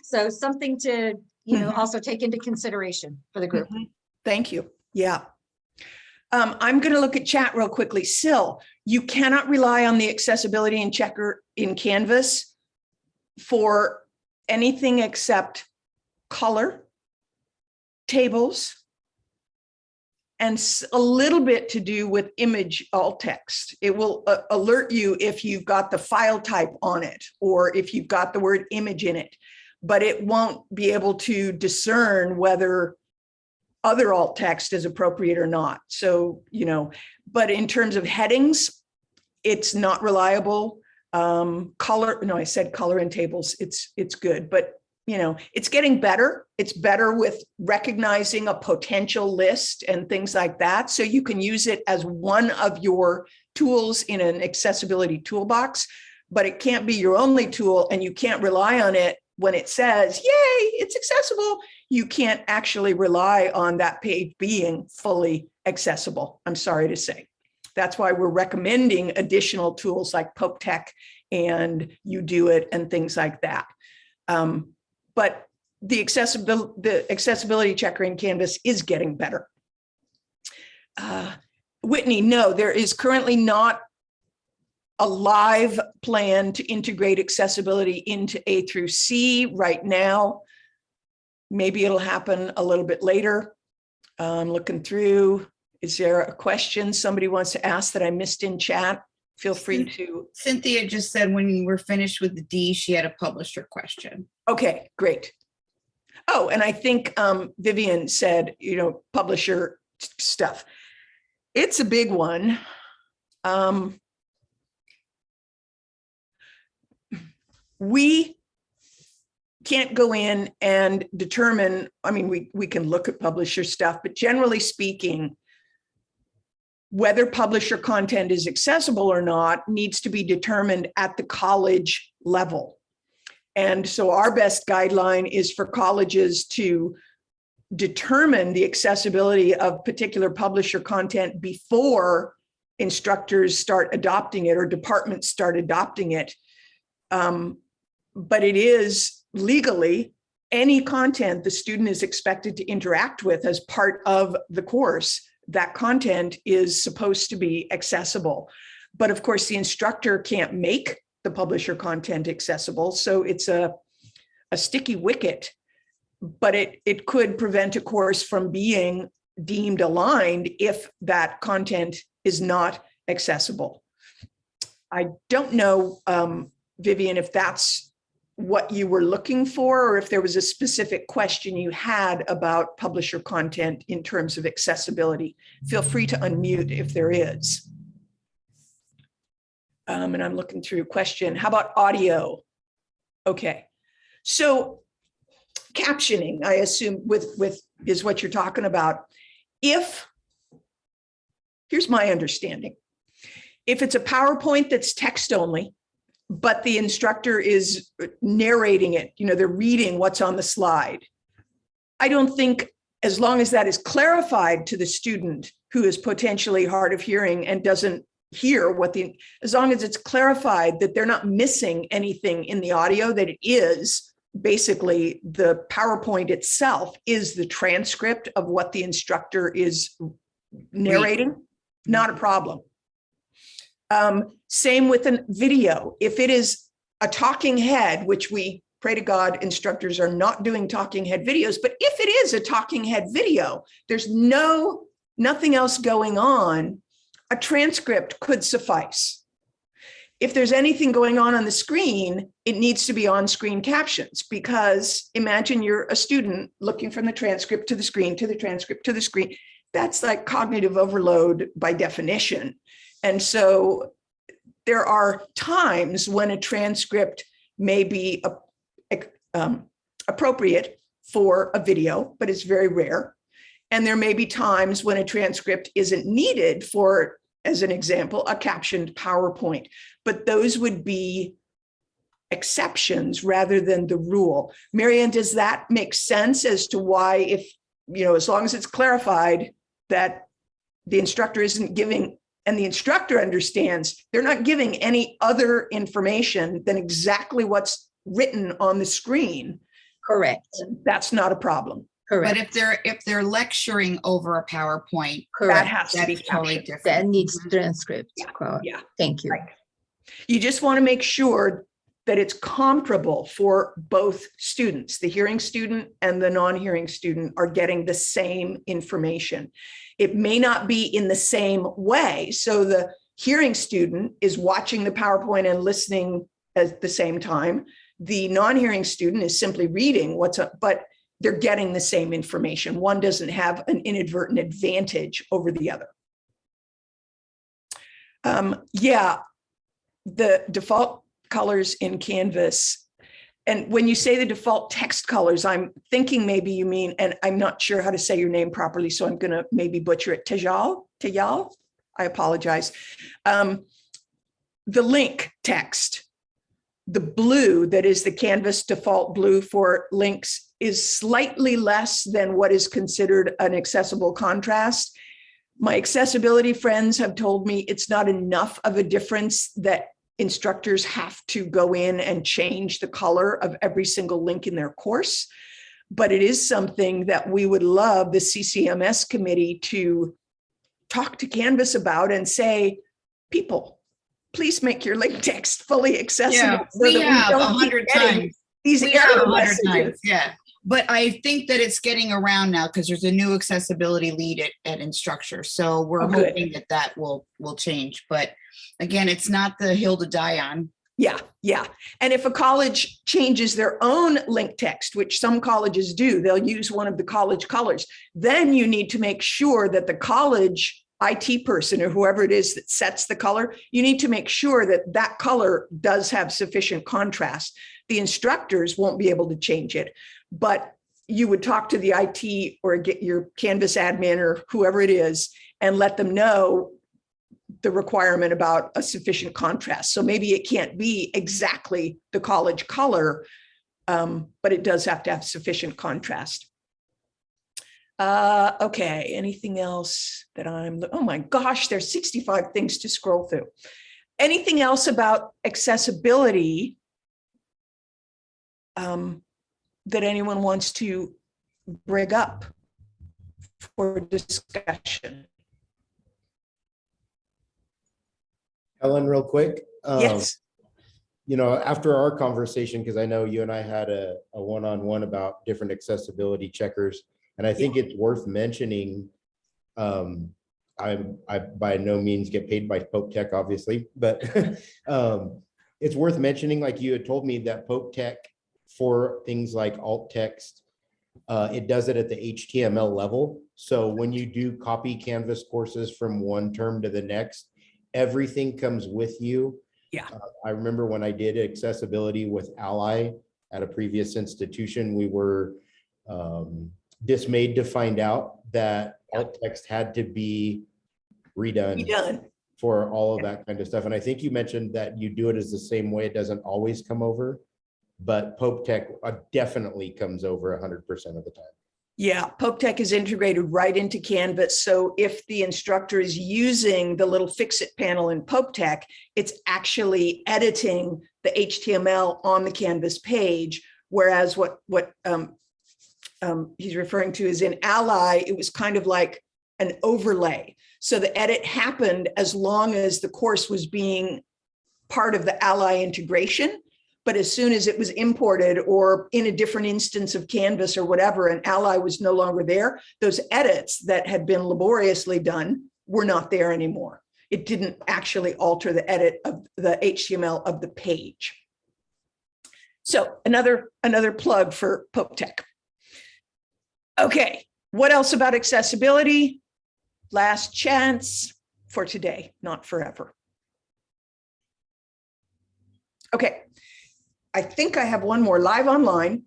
So something to, you know, Mhm. also take into consideration for the group. Mhm. Thank you. Yeah. Um, I'm going to look at chat real quickly. Sil, you cannot rely on the accessibility and checker in Canvas for anything except color, tables, and a little bit to do with image alt text. It will uh, alert you if you've got the file type on it or if you've got the word image in it, but it won't be able to discern whether other alt text is appropriate or not. So, you know, but in terms of headings, it's not reliable. Um, color, no, I said color in tables, it's, it's good, but you know, it's getting better. It's better with recognizing a potential list and things like that. So you can use it as one of your tools in an accessibility toolbox, but it can't be your only tool and you can't rely on it when it says, yay, it's accessible. You can't actually rely on that page being fully accessible. I'm sorry to say. That's why we're recommending additional tools like Pope Tech and UDOIT and things like that. Um, but the accessibility, the accessibility checker in Canvas is getting better. Uh, Whitney, no, there is currently not a live plan to integrate accessibility into A through C right now. Maybe it'll happen a little bit later. Um, looking through, is there a question somebody wants to ask that I missed in chat? Feel free to. Cynthia just said when you were finished with the D, she had a publisher question. Okay, great. Oh, and I think um, Vivian said, you know, publisher stuff. It's a big one. Um, we can't go in and determine, I mean, we, we can look at publisher stuff, but generally speaking, whether publisher content is accessible or not needs to be determined at the college level. And so our best guideline is for colleges to determine the accessibility of particular publisher content before instructors start adopting it or departments start adopting it. Um, but it is legally any content the student is expected to interact with as part of the course, that content is supposed to be accessible. But of course, the instructor can't make the publisher content accessible. So it's a, a sticky wicket, but it, it could prevent a course from being deemed aligned if that content is not accessible. I don't know, um, Vivian, if that's what you were looking for, or if there was a specific question you had about publisher content in terms of accessibility. Feel free to unmute if there is. Um, and I'm looking through question. How about audio? Okay, so captioning, I assume with, with, is what you're talking about. If, here's my understanding. If it's a PowerPoint that's text only, but the instructor is narrating it, you know, they're reading what's on the slide. I don't think as long as that is clarified to the student who is potentially hard of hearing and doesn't hear what the, as long as it's clarified that they're not missing anything in the audio, that it is basically the PowerPoint itself is the transcript of what the instructor is narrating, not a problem. Um, same with a video. If it is a talking head, which we pray to God instructors are not doing talking head videos, but if it is a talking head video, there's no, nothing else going on, a transcript could suffice. if there's anything going on on the screen, it needs to be on-screen captions because imagine you're a student looking from the transcript to the screen, to the transcript, to the screen. That's like cognitive overload by definition. And so there are times when a transcript may be um, appropriate for a video, but it's very rare. And there may be times when a transcript isn't needed for, as an example, a captioned PowerPoint, but those would be exceptions rather than the rule. Marianne, does that make sense as to why if, you know, as long as it's clarified that the instructor isn't giving and the instructor understands they're not giving any other information than exactly what's written on the screen. Correct. That's not a problem. Correct. But if they're, if they're lecturing over a PowerPoint. correct, That Correct. has to be That's totally different. That needs mm-hmm. transcript. Correct. Yeah. Thank you. Right. You just want to make sure that it's comparable for both students. The hearing student and the non-hearing student are getting the same information. It may not be in the same way. So the hearing student is watching the PowerPoint and listening at the same time. The non-hearing student is simply reading what's up, but they're getting the same information. One doesn't have an inadvertent advantage over the other. Um, yeah, the default colors in Canvas. And when you say the default text colors, I'm thinking maybe you mean, and I'm not sure how to say your name properly, so I'm gonna maybe butcher it, Tajal, Tajal? I apologize. Um, the link text, the blue that is the Canvas default blue for links is slightly less than what is considered an accessible contrast. My accessibility friends have told me it's not enough of a difference that instructors have to go in and change the color of every single link in their course. But it is something that we would love the CCMS committee to talk to Canvas about and say, people, please make your link text fully accessible. Yeah, so we that have a hundred times. These We error a hundred messages. times, yeah. But I think that it's getting around now because there's a new accessibility lead at, at Instructure. So we're Oh, hoping that that will, will change. But again, it's not the hill to die on. Yeah, yeah. And if a college changes their own link text, which some colleges do, they'll use one of the college colors. Then you need to make sure that the college IT person or whoever it is that sets the color, you need to make sure that that color does have sufficient contrast. The instructors won't be able to change it, but you would talk to the IT or get your Canvas admin or whoever it is and let them know the requirement about a sufficient contrast. So maybe it can't be exactly the college color, um, but it does have to have sufficient contrast. Uh, okay, anything else that I'm, oh my gosh, there's 65 things to scroll through. Anything else about accessibility um, that anyone wants to bring up for discussion? Helen, real quick. um, Yes. You know, after our conversation, because I know you and I had a, a one-on-one about different accessibility checkers, and I think it's worth mentioning. Um, I'm, I by no means get paid by Pope Tech, obviously, but [LAUGHS] um, it's worth mentioning, like you had told me that Pope Tech for things like alt text, uh, it does it at the HTML level. So when you do copy Canvas courses from one term to the next, everything comes with you. Yeah. Uh, I remember when I did accessibility with Ally at a previous institution, we were um, dismayed to find out that alt text had to be redone Done. for all of that kind of stuff. And I think you mentioned that you do it as the same way. It doesn't always come over. But Pope Tech uh, definitely comes over hundred percent of the time. Yeah, Pope Tech is integrated right into Canvas. So if the instructor is using the little fix-it panel in Pope Tech, it's actually editing the HTML on the Canvas page. Whereas what, what um, um, he's referring to is in Ally, it was kind of like an overlay. So the edit happened as long as the course was being part of the Ally integration. But as soon as it was imported or in a different instance of Canvas or whatever, and Ally was no longer there, those edits that had been laboriously done were not there anymore. It didn't actually alter the edit of the HTML of the page. So another, another plug for Pope Tech. Okay, what else about accessibility? Last chance for today, not forever. Okay, I think I have one more live online.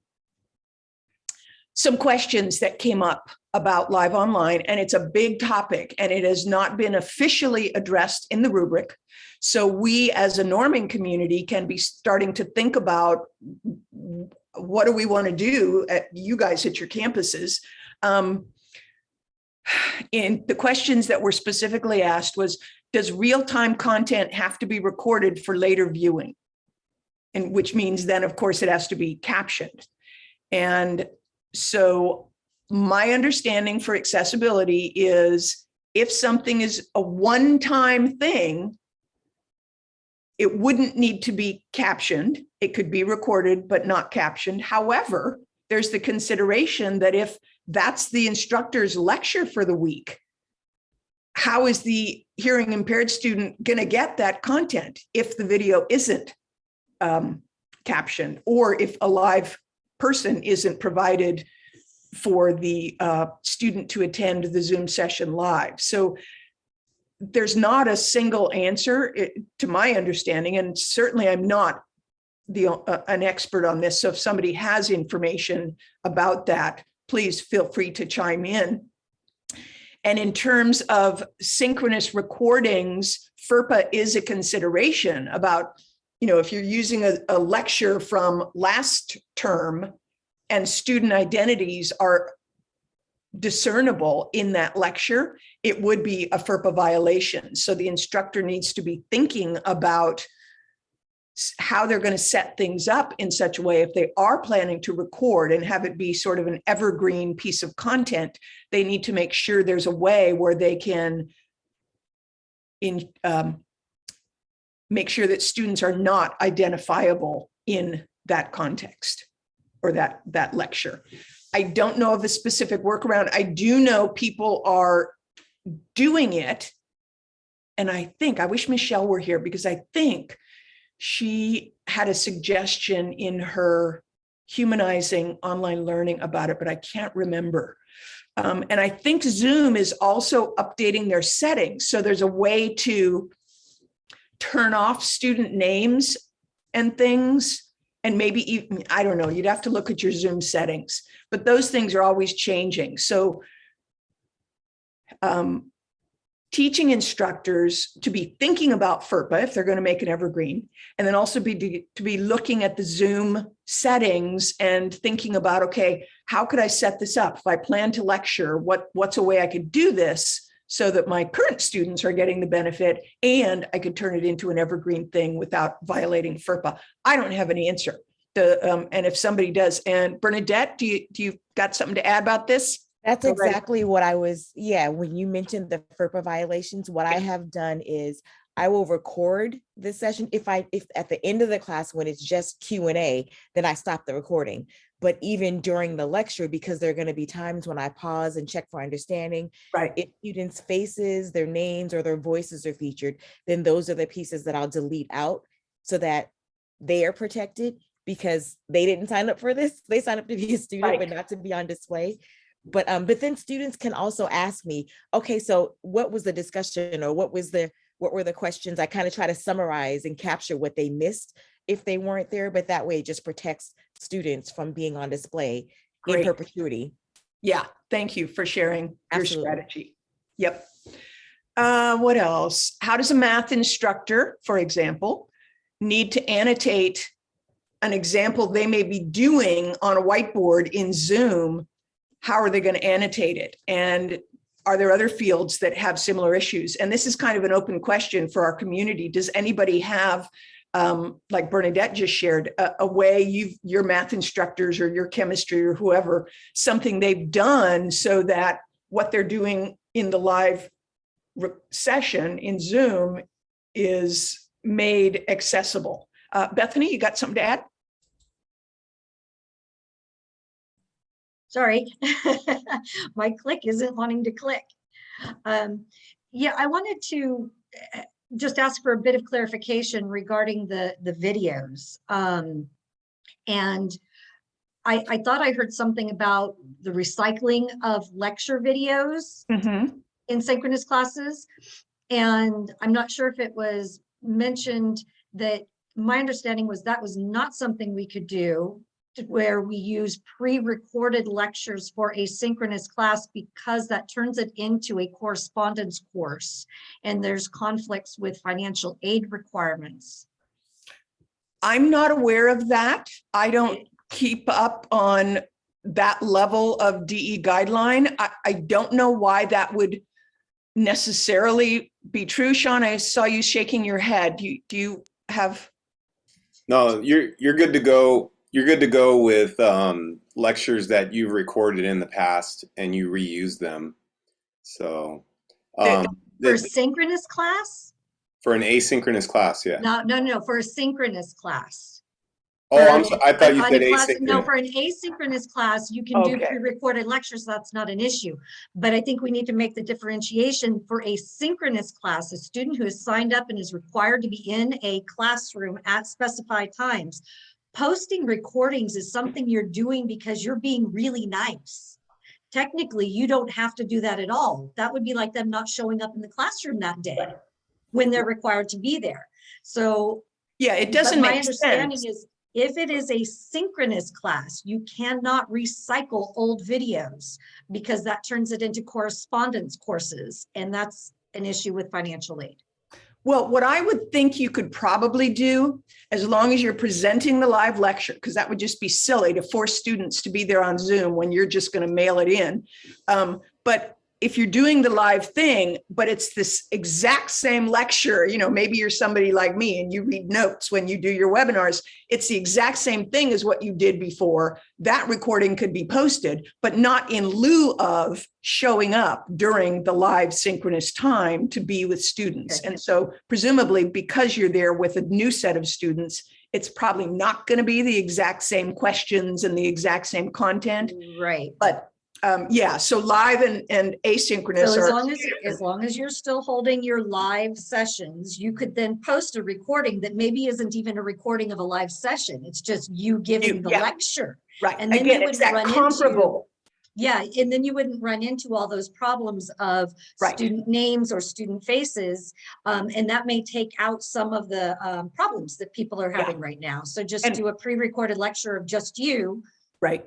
Some questions that came up about live online, and it's a big topic, and it has not been officially addressed in the rubric. So we as a norming community can be starting to think about what do we want to do at you guys at your campuses. Um, and the questions that were specifically asked was, does real-time content have to be recorded for later viewing? And which means then, of course, it has to be captioned. And so my understanding for accessibility is if something is a one-time thing, it wouldn't need to be captioned. It could be recorded, but not captioned. However, there's the consideration that if that's the instructor's lecture for the week, how is the hearing impaired student going to get that content if the video isn't um, captioned or if a live person isn't provided for the uh, student to attend the Zoom session live. So there's not a single answer eh, to my understanding, and certainly I'm not the uh, an expert on this. So if somebody has information about that, please feel free to chime in. And in terms of synchronous recordings, FERPA is a consideration about, you know, if you're using a, a lecture from last term and student identities are discernible in that lecture, it would be a FERPA violation. So the instructor needs to be thinking about how they're going to set things up in such a way if they are planning to record and have it be sort of an evergreen piece of content, they need to make sure there's a way where they can in um, make sure that students are not identifiable in that context or that that lecture. I don't know of a specific workaround. I do know people are doing it. And I think, I wish Michelle were here because I think she had a suggestion in her humanizing online learning about it, but I can't remember. Um, and I think Zoom is also updating their settings. So there's a way to turn off student names and things. And maybe even, I don't know, you'd have to look at your Zoom settings, but those things are always changing. So um, teaching instructors to be thinking about FERPA if they're going to make an evergreen, and then also be to be looking at the Zoom settings and thinking about, okay, how could I set this up? If I plan to lecture, what, what's a way I could do this so that my current students are getting the benefit and I could turn it into an evergreen thing without violating FERPA? I don't have an answer. The, um, and if somebody does, and Bernadette, do you, do you got something to add about this? That's exactly what I was, yeah, when you mentioned the FERPA violations, what I have done is I will record this session. If I, if at the end of the class, when it's just Q and A, then I stop the recording. But even during the lecture, because there are going to be times when I pause and check for understanding, Right. if students' faces, their names or their voices are featured, then those are the pieces that I'll delete out so that they are protected because they didn't sign up for this. They signed up to be a student, but not to be on display. But um, but then students can also ask me, okay, so what was the discussion or what was the what were the questions? I kind of try to summarize and capture what they missed if they weren't there, but that way it just protects students from being on display in perpetuity. Yeah, thank you for sharing your Absolutely. strategy. Yep. Uh, what else? How does a math instructor, for example, need to annotate an example they may be doing on a whiteboard in Zoom? How are they going to annotate it? And are there other fields that have similar issues? And this is kind of an open question for our community. Does anybody have um, like Bernadette just shared, a, a way you your math instructors or your chemistry or whoever, something they've done so that what they're doing in the live session in Zoom is made accessible. Uh, Bethany, you got something to add? Sorry, [LAUGHS] my click isn't wanting to click. Um, Yeah, I wanted to just ask for a bit of clarification regarding the, the videos. Um, and I, I thought I heard something about the recycling of lecture videos Mhm. in synchronous classes. And I'm not sure if it was mentioned that my understanding was that was not something we could do where we use pre-recorded lectures for asynchronous class because that turns it into a correspondence course and there's conflicts with financial aid requirements. I'm not aware of that. I don't keep up on that level of DE guideline. I, I don't know why that would necessarily be true. Sean, I saw you shaking your head. Do you, do you have, No, you're you're good to go. You're good to go with um, lectures that you've recorded in the past and you reuse them. So um, For the- synchronous class? for an asynchronous class, yeah. No, no, no, for a synchronous class. Oh, I'm so, I thought you said a class- No, for an asynchronous class, you can do pre-recorded lectures, that's not an issue. But I think we need to make the differentiation for a synchronous class, a student who is signed up and is required to be in a classroom at specified times. Posting recordings is something you're doing because you're being really nice. Technically, you don't have to do that at all. That would be like them not showing up in the classroom that day when they're required to be there. So yeah, it doesn't make sense. my understanding sense. is if it is a synchronous class, you cannot recycle old videos because that turns it into correspondence courses. And that's an issue with financial aid. Well, what I would think you could probably do, as long as you're presenting the live lecture, because that would just be silly to force students to be there on Zoom when you're just going to mail it in. Um, but if you're doing the live thing, but it's this exact same lecture, you know, maybe you're somebody like me and you read notes when you do your webinars, it's the exact same thing as what you did before. That recording could be posted, but not in lieu of showing up during the live synchronous time to be with students. And so presumably because you're there with a new set of students, it's probably not going to be the exact same questions and the exact same content. Right. But um, yeah, so live and, and asynchronous So as long as, as long as you're still holding your live sessions, you could then post a recording that maybe isn't even a recording of a live session. It's just you giving the yeah. lecture. Right, And then you again, wouldn't that run into- Yeah, and then you wouldn't run into all those problems of Right. student names or student faces. Um, and that may take out some of the, um, problems that people are Yeah. having right now. So just And- do a pre-recorded lecture of just you Right.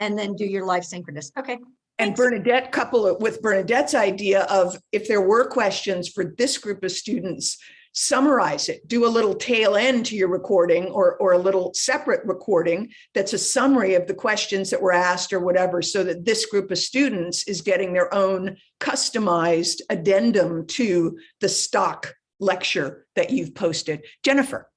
And then do your live synchronous. Okay. And Bernadette, couple it with Bernadette's idea of if there were questions for this group of students, summarize it, do a little tail end to your recording or, or a little separate recording that's a summary of the questions that were asked or whatever, so that this group of students is getting their own customized addendum to the stock lecture that you've posted. Jennifer.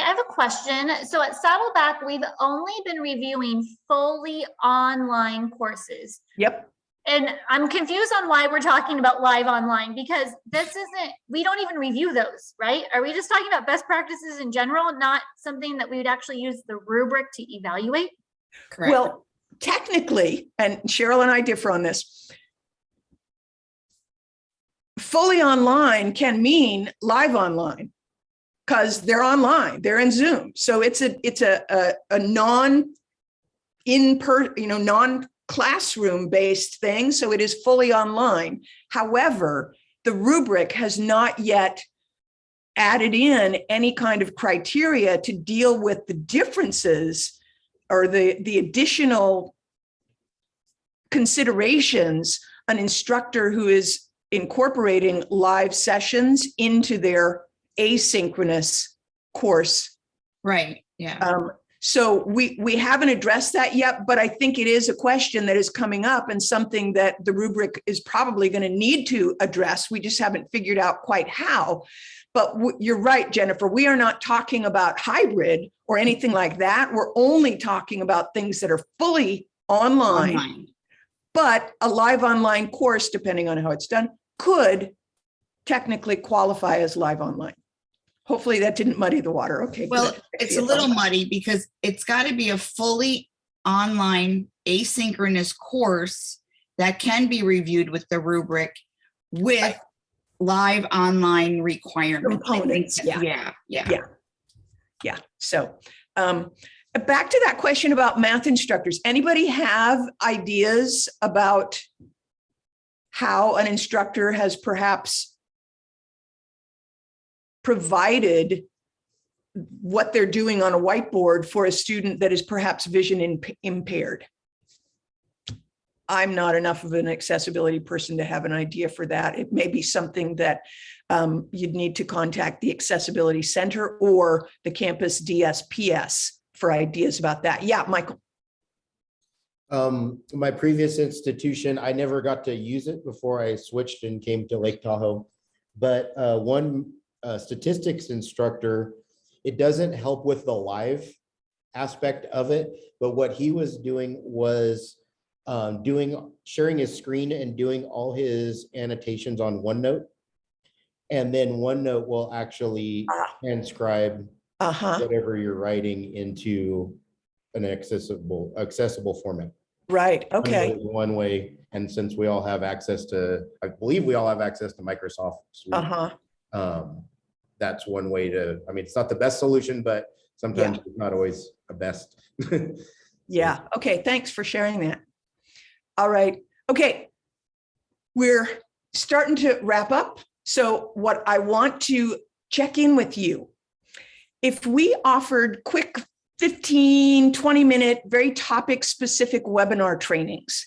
I have a question. So at Saddleback, we've only been reviewing fully online courses. Yep. And I'm confused on why we're talking about live online because this isn't, we don't even review those, right? Are we just talking about best practices in general, not something that we would actually use the rubric to evaluate? Correct. Well, technically, and Cheryl and I differ on this. Fully online can mean live online because they're online, they're in Zoom. So it's a, it's a, a, a non in per, you know, non classroom based thing. So it is fully online. However, the rubric has not yet added in any kind of criteria to deal with the differences or the, the additional considerations an instructor who is incorporating live sessions into their asynchronous course. Right, yeah. Um, so we, we haven't addressed that yet, but I think it is a question that is coming up and something that the rubric is probably going to need to address. We just haven't figured out quite how. But you're right, Jennifer, we are not talking about hybrid or anything like that. We're only talking about things that are fully online. Online. But a live online course, depending on how it's done, could technically qualify as live online. Hopefully that didn't muddy the water. Okay. good. Well, it's a little muddy because it's got to be a fully online asynchronous course that can be reviewed with the rubric with live online requirements. Components, that- yeah. Yeah, yeah. Yeah. Yeah, so, um, back to that question about math instructors. Anybody have ideas about how an instructor has perhaps provided what they're doing on a whiteboard for a student that is perhaps vision imp- impaired? I'm not enough of an accessibility person to have an idea for that. It may be something that um, you'd need to contact the Accessibility Center or the campus DSPS for ideas about that. Yeah, Michael. Um, my previous institution, I never got to use it before I switched and came to Lake Tahoe. But uh, one uh, statistics instructor, it doesn't help with the live aspect of it, but what he was doing was um, doing, sharing his screen and doing all his annotations on OneNote. And then OneNote will actually transcribe Uh-huh. whatever you're writing into an accessible, accessible format. Right, okay. is One way, and since we all have access to, I believe we all have access to Microsoft. Suite, Uh-huh. Um, that's one way to, I mean, it's not the best solution, but sometimes it's not always the best. [LAUGHS] Yeah, okay, thanks for sharing that. All right, okay. We're starting to wrap up. So what I want to check in with you. If we offered quick 15, 20 minute, very topic specific webinar trainings,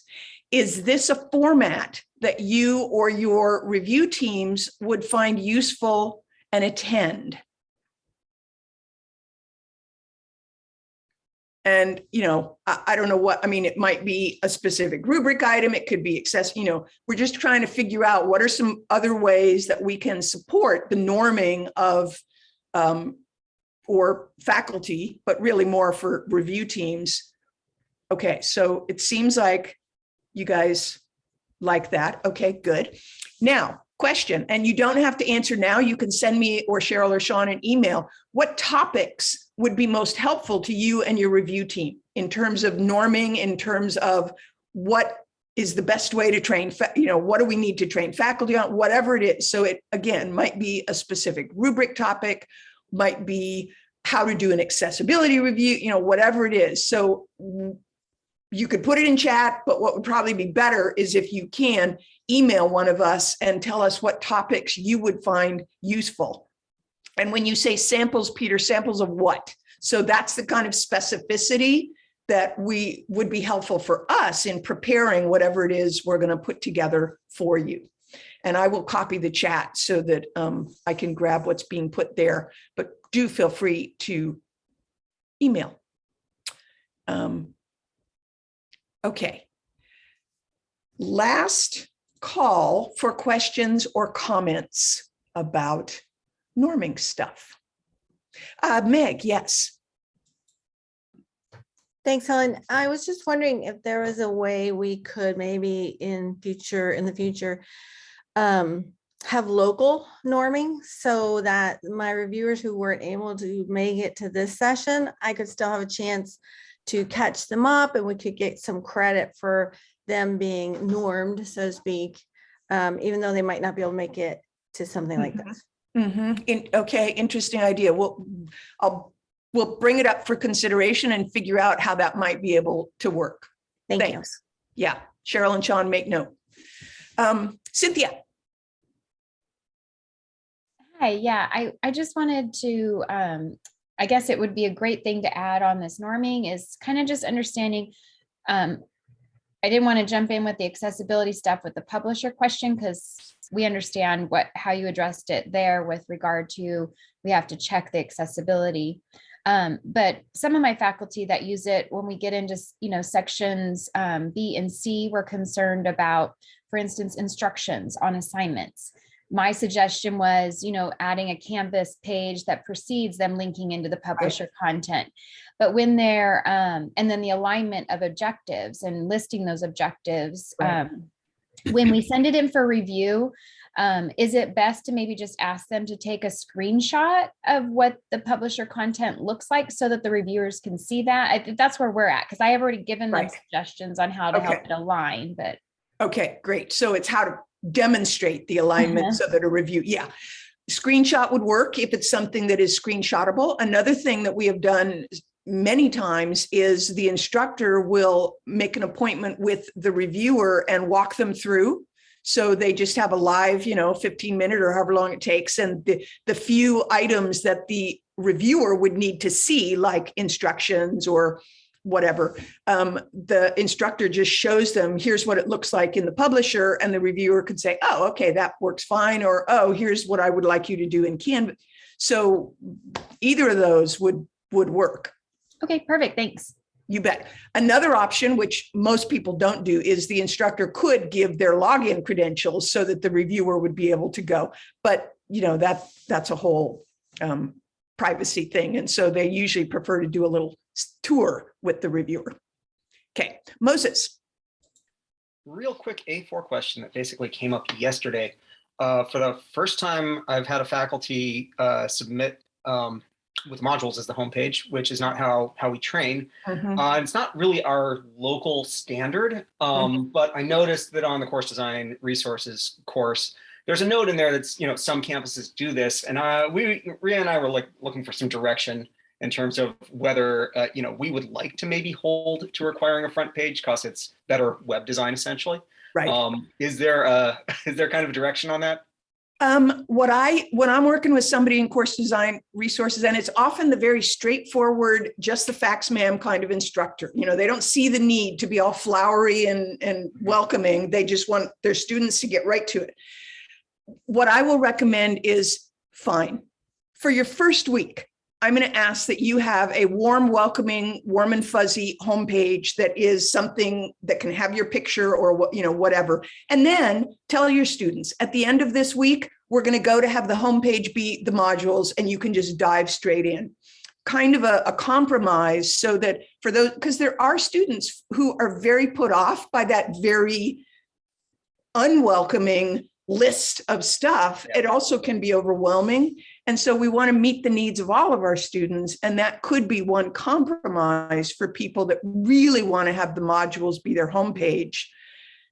is this a format that you or your review teams would find useful and attend? And, you know, I, I don't know what, I mean, it might be a specific rubric item, it could be access, you know, we're just trying to figure out what are some other ways that we can support the norming of um, or faculty, but really more for review teams. Okay, so it seems like you guys like that. Okay, good. Now, question, and you don't have to answer now. You can send me or Cheryl or Sean an email. What topics would be most helpful to you and your review team in terms of norming, in terms of what is the best way to train, you know, what do we need to train faculty on, whatever it is. So it, again, might be a specific rubric topic, might be how to do an accessibility review, you know, whatever it is. So you could put it in chat, but what would probably be better is if you can email one of us and tell us what topics you would find useful. And when you say samples, Peter, samples of what? So that's the kind of specificity that we would be helpful for us in preparing whatever it is we're going to put together for you. And I will copy the chat so that um, I can grab what's being put there, but do feel free to email. Um, Okay. Last call for questions or comments about norming stuff. Uh, Meg, yes. Thanks, Helen. I was just wondering if there was a way we could maybe in future, in the future, um, have local norming so that my reviewers who weren't able to make it to this session, I could still have a chance to catch them up and we could get some credit for them being normed, so to speak, um, even though they might not be able to make it to something like Mhm. this. Mhm. In- okay, interesting idea. We'll, I'll, we'll bring it up for consideration and figure out how that might be able to work. Thank you. Thanks. Yeah, Cheryl and Sean make note. Um, Cynthia, Hi, yeah, I, I just wanted to, um, I guess it would be a great thing to add on this norming is kind of just understanding. Um, I didn't want to jump in with the accessibility stuff with the publisher question because we understand what, how you addressed it there with regard to, we have to check the accessibility. Um, but some of my faculty that use it, when we get into, you know, sections um, B and C, we're concerned about, for instance, instructions on assignments my suggestion was, you know, adding a Canvas page that precedes them linking into the publisher content. But when they're, um, and then the alignment of objectives and listing those objectives, Right. um, when we send it in for review, um, is it best to maybe just ask them to take a screenshot of what the publisher content looks like so that the reviewers can see that? I think that's where we're at, because I have already given them suggestions on how to help it align, but Okay, great. So it's how to demonstrate the alignment mm-hmm. so that a review, yeah. Screenshot would work if it's something that is screenshotable. Another thing that we have done many times is the instructor will make an appointment with the reviewer and walk them through. So they just have a live, you know, 15 minute or however long it takes. And the, the few items that the reviewer would need to see, like instructions or whatever, um, the instructor just shows them, here's what it looks like in the publisher, and the reviewer could say, oh, okay, that works fine, or oh, here's what I would like you to do in Canvas. So either of those would would work. Okay, perfect. Thanks. You bet. Another option, which most people don't do, is the instructor could give their login credentials so that the reviewer would be able to go. But you know that that's a whole um, privacy thing, and so they usually prefer to do a little tour with the reviewer. Okay, Moses. Real quick A4 question that basically came up yesterday. Uh, for the first time, I've had a faculty uh, submit um, with modules as the homepage, which is not how how we train. Mhm. Uh, it's not really our local standard, um, but I noticed that on the course design resources course, there's a note in there that's you know some campuses do this, and uh, we Ria and I were like looking for some direction in terms of whether uh, you know we would like to maybe hold to requiring a front page because it's better web design essentially. Right. Um, is there a [LAUGHS] is there kind of a direction on that? Um, what I, when I'm working with somebody in course design resources, and it's often the very straightforward, just the facts ma'am kind of instructor, you know, they don't see the need to be all flowery and, and welcoming. They just want their students to get right to it. What I will recommend is fine. For your first week, I'm going to ask that you have a warm, welcoming, warm and fuzzy homepage that is something that can have your picture or what, you know, whatever. And then tell your students at the end of this week, we're going to go to have the homepage be the modules and you can just dive straight in. Kind of a, a compromise so that for those, because there are students who are very put off by that very unwelcoming list of stuff. It also can be overwhelming. And so we want to meet the needs of all of our students. And that could be one compromise for people that really want to have the modules be their homepage.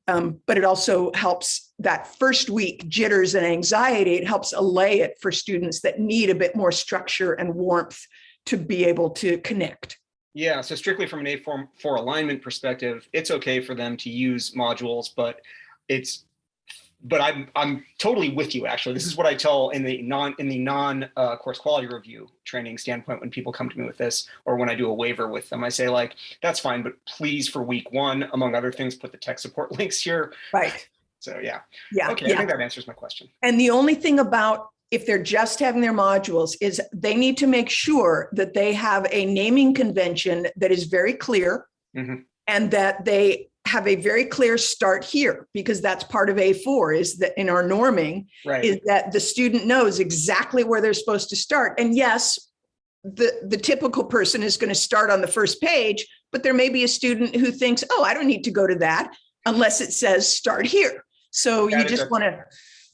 Um, but it also helps that first week jitters and anxiety. It helps allay it for students that need a bit more structure and warmth to be able to connect. Yeah, so strictly from an A4 for alignment perspective, it's okay for them to use modules, but it's but I'm I'm totally with you actually. This is what I tell in the non in the non uh, course quality review training standpoint when people come to me with this or when I do a waiver with them. I say like that's fine, but please for week one, among other things, put the tech support [LAUGHS] links here. Right. So yeah. Yeah. Okay, yeah. I think that answers my question. And the only thing about if they're just having their modules is they need to make sure that they have a naming convention that is very clear Mhm. and that they have a very clear start here because that's part of A4 is that in our norming Right. is that the student knows exactly where they're supposed to start. And yes, the, the typical person is going to start on the first page, but there may be a student who thinks, oh, I don't need to go to that unless it says start here. So you just want to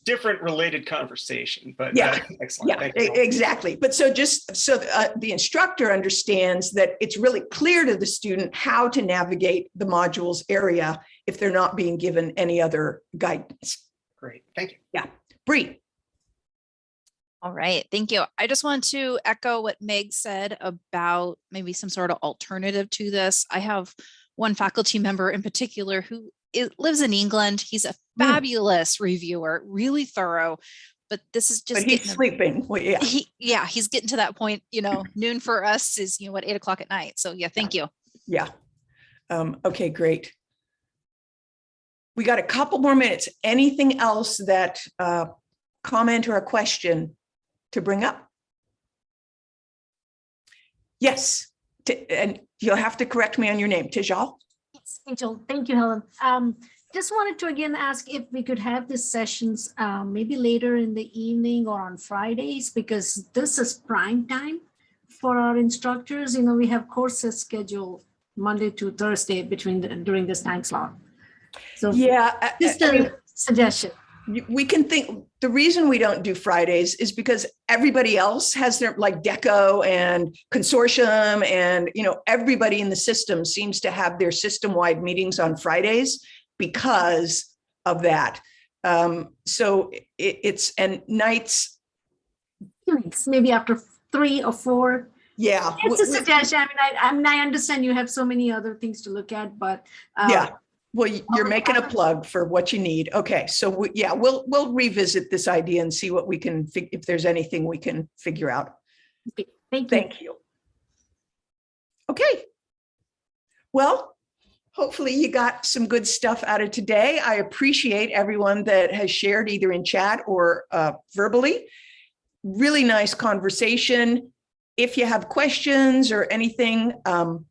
different related conversation, but Yeah. uh, excellent. yeah, Thank you. exactly. But so just so uh, the instructor understands that it's really clear to the student how to navigate the modules area if they're not being given any other guidance. Great, thank you. Yeah, Bree. All right, thank you. I just want to echo what Meg said about maybe some sort of alternative to this. I have one faculty member in particular who i- lives in England. He's a fabulous reviewer, really thorough, but this is just But he's sleeping. [LAUGHS] Well, yeah. He, yeah, he's getting to that point, you know, [LAUGHS] noon for us is, you know, what, eight o'clock at night. So yeah, thank you. Yeah. Um, okay, great. We got a couple more minutes. Anything else that uh, comment or a question to bring up? Yes, and you'll have to correct me on your name, Tijal. Angel, thank you, Helen. Um, just wanted to again ask if we could have these sessions, um, maybe later in the evening or on Fridays, because this is prime time for our instructors. You know, we have courses scheduled Monday to Thursday between, the- during this time slot. So Yeah. Just I a mean, suggestion. We can think, the reason we don't do Fridays is because everybody else has their, like DECO and consortium and, you know, everybody in the system seems to have their system-wide meetings on Fridays. because of that. Um, so it, it's, and nights, Weeks, Maybe after three or four. yeah. It's a suggestion. I mean, I, I mean, I understand you have so many other things to look at, but. uh, Yeah, well, you're making a plug for what you need. Okay, so we- yeah, we'll, we'll revisit this idea and see what we can, if there's anything we can figure out. Thank you. Thank you. Okay. Well, hopefully you got some good stuff out of today. I appreciate everyone that has shared either in chat or uh, verbally. Really nice conversation. If you have questions or anything, um,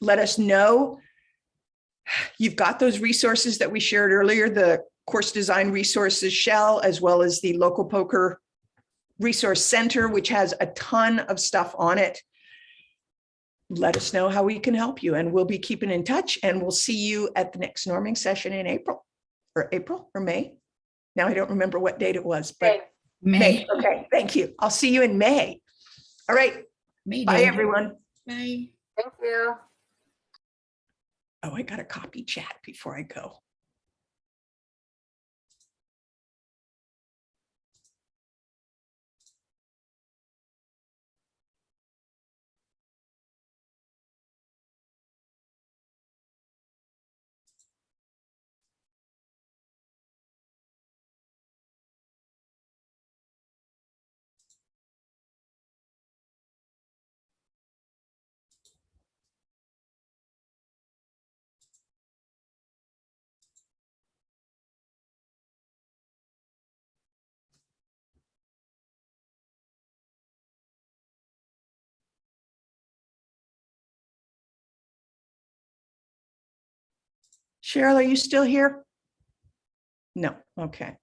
let us know. You've got those resources that we shared earlier, the course design resources shell, as well as the local POCR resource center, which has a ton of stuff on it. Let us know how we can help you and we'll be keeping in touch and we'll see you at the next norming session in April or April or May. Now I don't remember what date it was, but May. Okay, thank you. I'll see you in May. All right. May Bye, everyone. Bye. Thank you. Oh, I got to copy chat before I go. Cheryl, are you still here? No, okay.